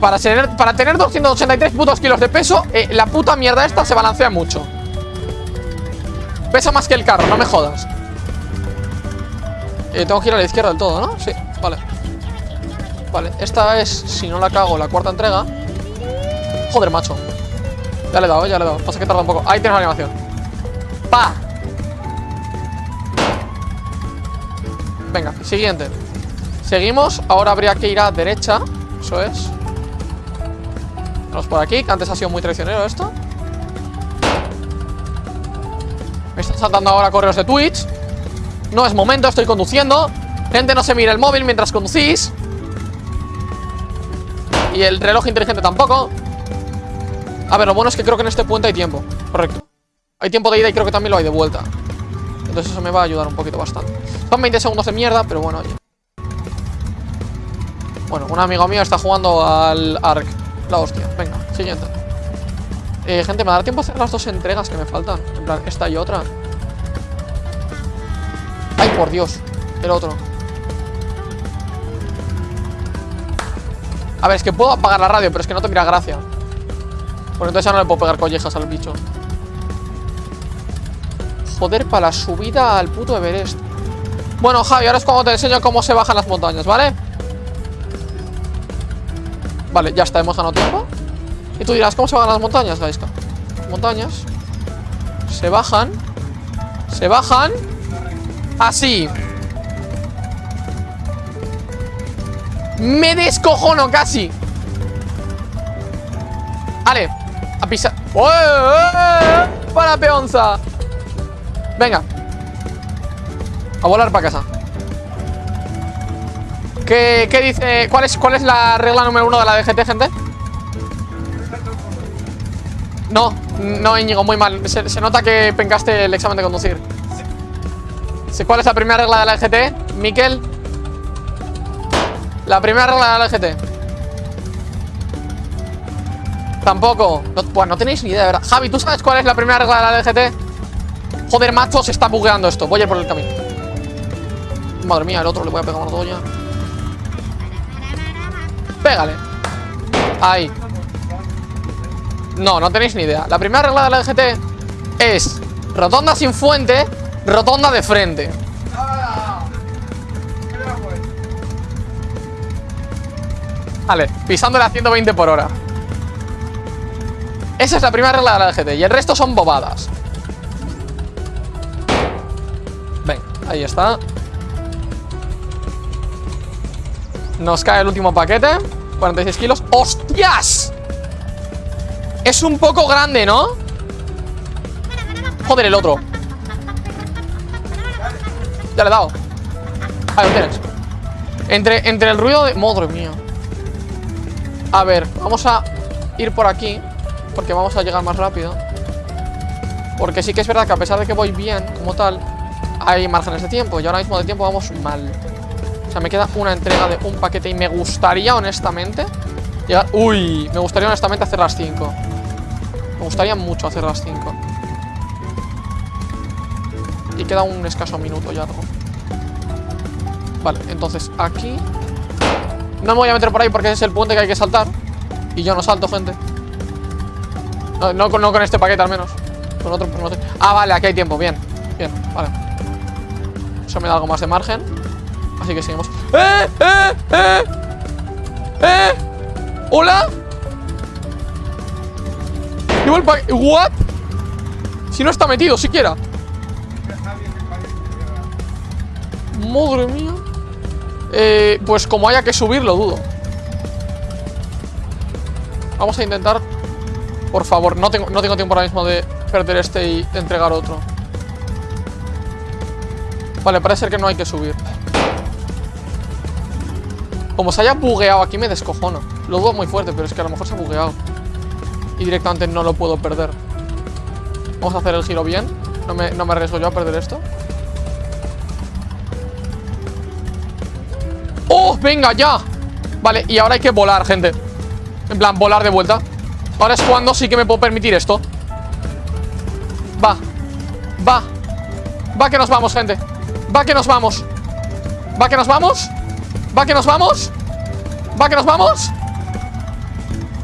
Para tener, para tener 283 putos kilos de peso, eh, la puta mierda esta se balancea mucho. Pesa más que el carro, no me jodas. Eh, tengo que ir a la izquierda del todo, ¿no? Sí, vale. Vale, esta es, si no la cago, la cuarta entrega. Joder, macho. Ya le he dado, ya le he dado. Pasa que tarda un poco. Ahí tienes la animación. ¡Pa! Venga, siguiente. Seguimos. Ahora habría que ir a derecha. Eso es. Vamos por aquí, que antes ha sido muy traicionero esto. Me están saltando ahora correos de Twitch. No es momento, estoy conduciendo. Gente, no se mire el móvil mientras conducís. Y el reloj inteligente tampoco. A ver, lo bueno es que creo que en este puente hay tiempo. Correcto. Hay tiempo de ida y creo que también lo hay de vuelta. Entonces eso me va a ayudar un poquito bastante. Son 20 segundos de mierda, pero bueno, oye. Bueno, un amigo mío está jugando al ARC. La hostia. Venga, siguiente. Eh, gente, ¿me dará tiempo a hacer las dos entregas que me faltan? En plan, esta y otra. Ay, por Dios. El otro. A ver, es que puedo apagar la radio, pero es que no te mira gracia. Porque entonces ya no le puedo pegar collejas al bicho. Joder, para la subida al puto Everest. Bueno, Javi, ahora es cuando te enseño cómo se bajan las montañas, ¿vale? Vale, ya está, hemos ganado tiempo. Y tú dirás, ¿cómo se bajan las montañas, Gaiska? Montañas. Se bajan. Se bajan. Así. Me descojono casi. Vale. A pisar. ¡Oh, eh, eh! ¡Para peonza! Venga. A volar para casa. ¿Qué, qué dice? ¿Cuál es, ¿Cuál es la regla número uno de la DGT, gente? No, no, Íñigo, muy mal. Se, se nota que pencaste el examen de conducir. Sí, ¿Cuál es la primera regla de la DGT? Miquel. La primera regla de la DGT. Tampoco. No, buah, no tenéis ni idea, de verdad. Javi, ¿tú sabes cuál es la primera regla de la DGT? Joder, macho, se está bugueando esto. Voy a ir por el camino. Madre mía, el otro le voy a pegar una doña. Pégale. Ahí. No, no tenéis ni idea. La primera regla de la DGT es rotonda sin fuente, rotonda de frente. Vale, pisándole a 120 por hora. Esa es la primera regla de la DGT y el resto son bobadas. Ven, ahí está. Nos cae el último paquete 46 kilos ¡Hostias! Es un poco grande, ¿no? Joder, el otro Ya le he dado Ahí lo tienes entre, entre el ruido de... Madre mía A ver, vamos a ir por aquí Porque vamos a llegar más rápido Porque sí que es verdad que a pesar de que voy bien Como tal Hay márgenes de tiempo Y ahora mismo de tiempo vamos mal o sea, me queda una entrega de un paquete y me gustaría, honestamente, llegar... Uy, me gustaría, honestamente, hacer las 5. Me gustaría mucho hacer las 5. Y queda un escaso minuto ya algo. Vale, entonces aquí... No me voy a meter por ahí porque es el puente que hay que saltar. Y yo no salto, gente. No, no, no con este paquete, al menos. Con otro, pues. Ah, vale, aquí hay tiempo. Bien, bien, vale. Eso me da algo más de margen. Así que seguimos. ¡Eh! ¡Eh! ¡Eh! ¡Eh! ¿Hola? Llevo el paquete. ¿What? Si no está metido siquiera. Madre mía. Eh, pues como haya que subirlo, dudo. Vamos a intentar. Por favor, no tengo, no tengo tiempo ahora mismo de perder este y entregar otro. Vale, parece ser que no hay que subir. Como se haya bugueado aquí me descojono Lo dudo muy fuerte, pero es que a lo mejor se ha bugueado Y directamente no lo puedo perder Vamos a hacer el giro bien No me, no me arriesgo yo a perder esto ¡Oh! ¡Venga, ya! Vale, y ahora hay que volar, gente En plan, volar de vuelta Ahora es cuando sí que me puedo permitir esto. Va. Va. Va que nos vamos, gente. Va que nos vamos. Va que nos vamos Va que nos vamos Va que nos vamos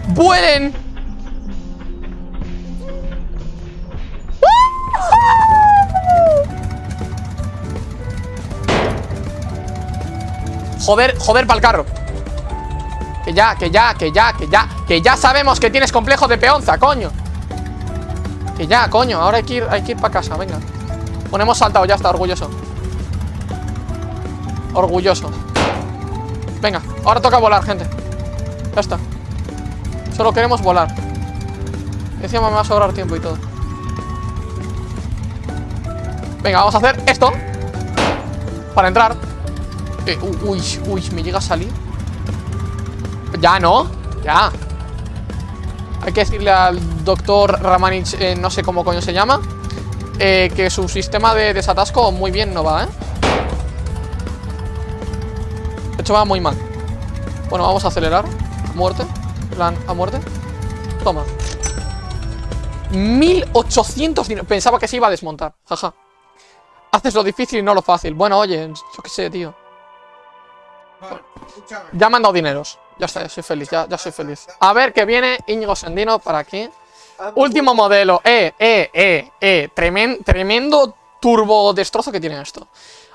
¡Vuelen! Joder, joder para el carro. Que ya, que ya, que ya, que ya Que ya sabemos que tienes complejo de peonza, coño. Que ya, coño Ahora hay que ir, hay que ir para casa, venga. Ponemos saltado, ya está, orgulloso. Orgulloso. Venga, ahora toca volar, gente. Ya está. Solo queremos volar. Encima me va a sobrar tiempo y todo. Venga, vamos a hacer esto. Para entrar. Eh, Uy, uy, me llega a salir. Ya, ¿no? Ya Hay que decirle al doctor Ramanich eh, No sé cómo coño se llama eh, Que su sistema de desatasco Muy bien no va, ¿eh? De hecho va muy mal. Bueno, vamos a acelerar. A muerte. Plan, a muerte. Toma. 1800 dinero Pensaba que se iba a desmontar. Jaja. Haces lo difícil y no lo fácil. Bueno, oye, yo qué sé, tío Ya me han dado dineros. Ya está, ya soy feliz, ya, ya soy feliz. A ver, que viene Íñigo Sendino para aquí. Último modelo. Eh, eh, eh, eh. Tremen- Tremendo turbo destrozo que tiene esto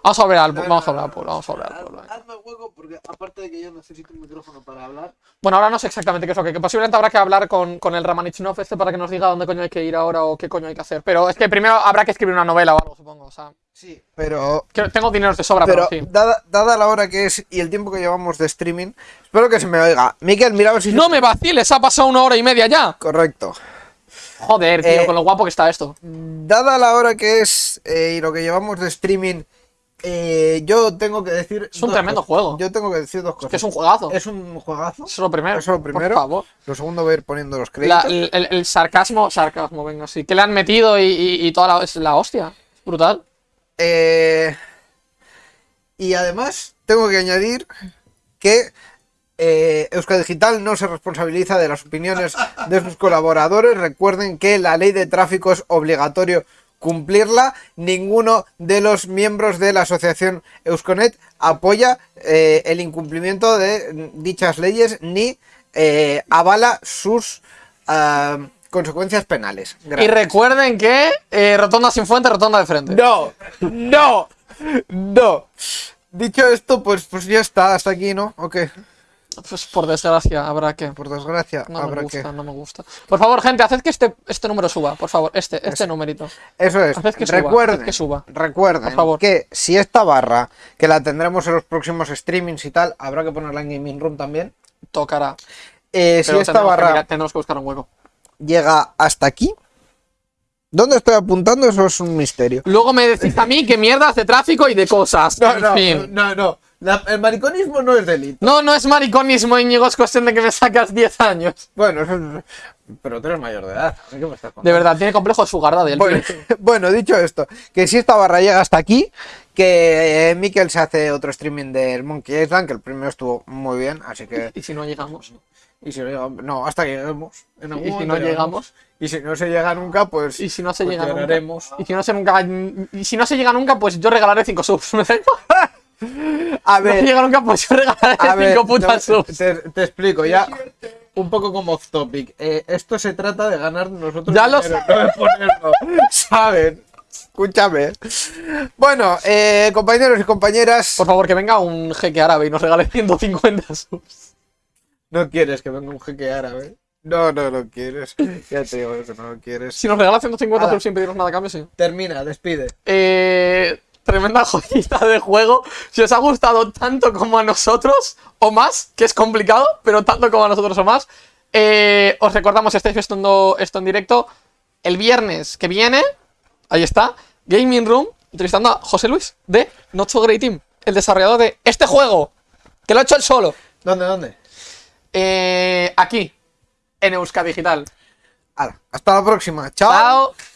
Vamos a ver al Vamos a pueblo Vamos a ver al pueblo Haz- Hazme hueco porque aparte de que yo necesito un micrófono para hablar. Bueno, ahora no sé exactamente qué es lo que, que posiblemente habrá que hablar con, con el Ramanichnov este para que nos diga dónde coño hay que ir ahora o qué coño hay que hacer. Pero es que primero habrá que escribir una novela o algo, supongo. O sea, Sí, pero que tengo dinero de sobra, pero pero, sí. dada, dada la hora que es y el tiempo que llevamos de streaming, espero que se me oiga. Miquel, mira a ver si No me vaciles, ha pasado una hora y media ya. correcto. Joder, tío, Eh, con lo guapo que está esto. Dada la hora que es eh, y lo que llevamos de streaming, eh, yo tengo que decir. Es un tremendo cosas. juego. Yo tengo que decir dos cosas. Que es un juegazo. Es un juegazo. Eso es lo primero. Eso es lo primero. Por favor. Lo segundo voy a ir poniendo los La- créditos. el, el- el sarcasmo, sarcasmo, venga, sí. Que le han metido y, y- y toda la, es la hostia. Es brutal. Eh, y además, tengo que añadir que eh, Euskadi Digital no se responsabiliza de las opiniones de sus colaboradores. Recuerden que la ley de tráfico es obligatorio cumplirla. Ninguno de los miembros de la asociación Euskonet apoya eh, el incumplimiento de dichas leyes ni eh, avala sus ah, consecuencias penales. Y recuerden que eh, rotonda sin fuente, rotonda de frente. No, no, no. Dicho esto, pues, pues ya está, hasta aquí, ¿no? Ok, Pues por desgracia, habrá que. por desgracia, No me habrá gusta, que. no me gusta. Por favor, gente, haced que este, este número suba, por favor. Este, este numerito. Eso es, Haced que suba, recuerden, haced que suba. recuerden Por favor. que si esta barra, que la tendremos en los próximos streamings y tal, habrá que ponerla en Gaming Room también. Tocará. Eh, si esta que barra mirar- tendremos que buscar un hueco. llega hasta aquí, ¿dónde estoy apuntando? Eso es un misterio. Luego me decís a mí que mierdas de tráfico y de cosas. en fin. no, no. La- el mariconismo no es delito. No, no es mariconismo, Íñigo, es cuestión de que me sacas 10 años. Bueno. Pero tú eres mayor de edad. ¿Qué me estás contando? De verdad, tiene complejo su garda del Bueno, bueno, dicho esto, que si esta barra llega hasta aquí, que eh, Mikel se hace otro streaming del Monkey Island, que el primero estuvo muy bien, así que. Y si no llegamos. Y si no llegamos, no, hasta que lleguemos. En algún Y si no llegamos. Y si no se llega nunca, pues. Y si no se pues llega nunca. Y si no se nunca. Y si no se llega nunca, pues yo regalaré 5 subs. ¿Me da igual? A No ver, llega nunca, pues yo regalaré a ver, 5 putas no, subs. te, te explico ya. Un poco como off topic. Eh, esto se trata de ganar nosotros. Ya lo no de ponerlo. ¿Saben? Escúchame. Bueno, eh, compañeros y compañeras. Por favor, que venga un jeque árabe y nos regale 150 subs. No quieres que venga un jeque árabe. No, no lo quieres. Ya te digo que no lo quieres. Si nos regala 150 Ala. subs sin pedirnos nada a cambio, sí. Termina, despide. Eh, tremenda joyita de juego. Si os ha gustado tanto como a nosotros, o más, que es complicado, pero tanto como a nosotros o más, eh, os recordamos, estáis viendo esto en directo, el viernes que viene, ahí está, Gaming Room, entrevistando a José Luis de Not So Great Team, el desarrollador de este juego, que lo ha hecho él solo, ¿Dónde, dónde? eh, aquí, en Euska Digital. Hasta la próxima. Chao. Chao.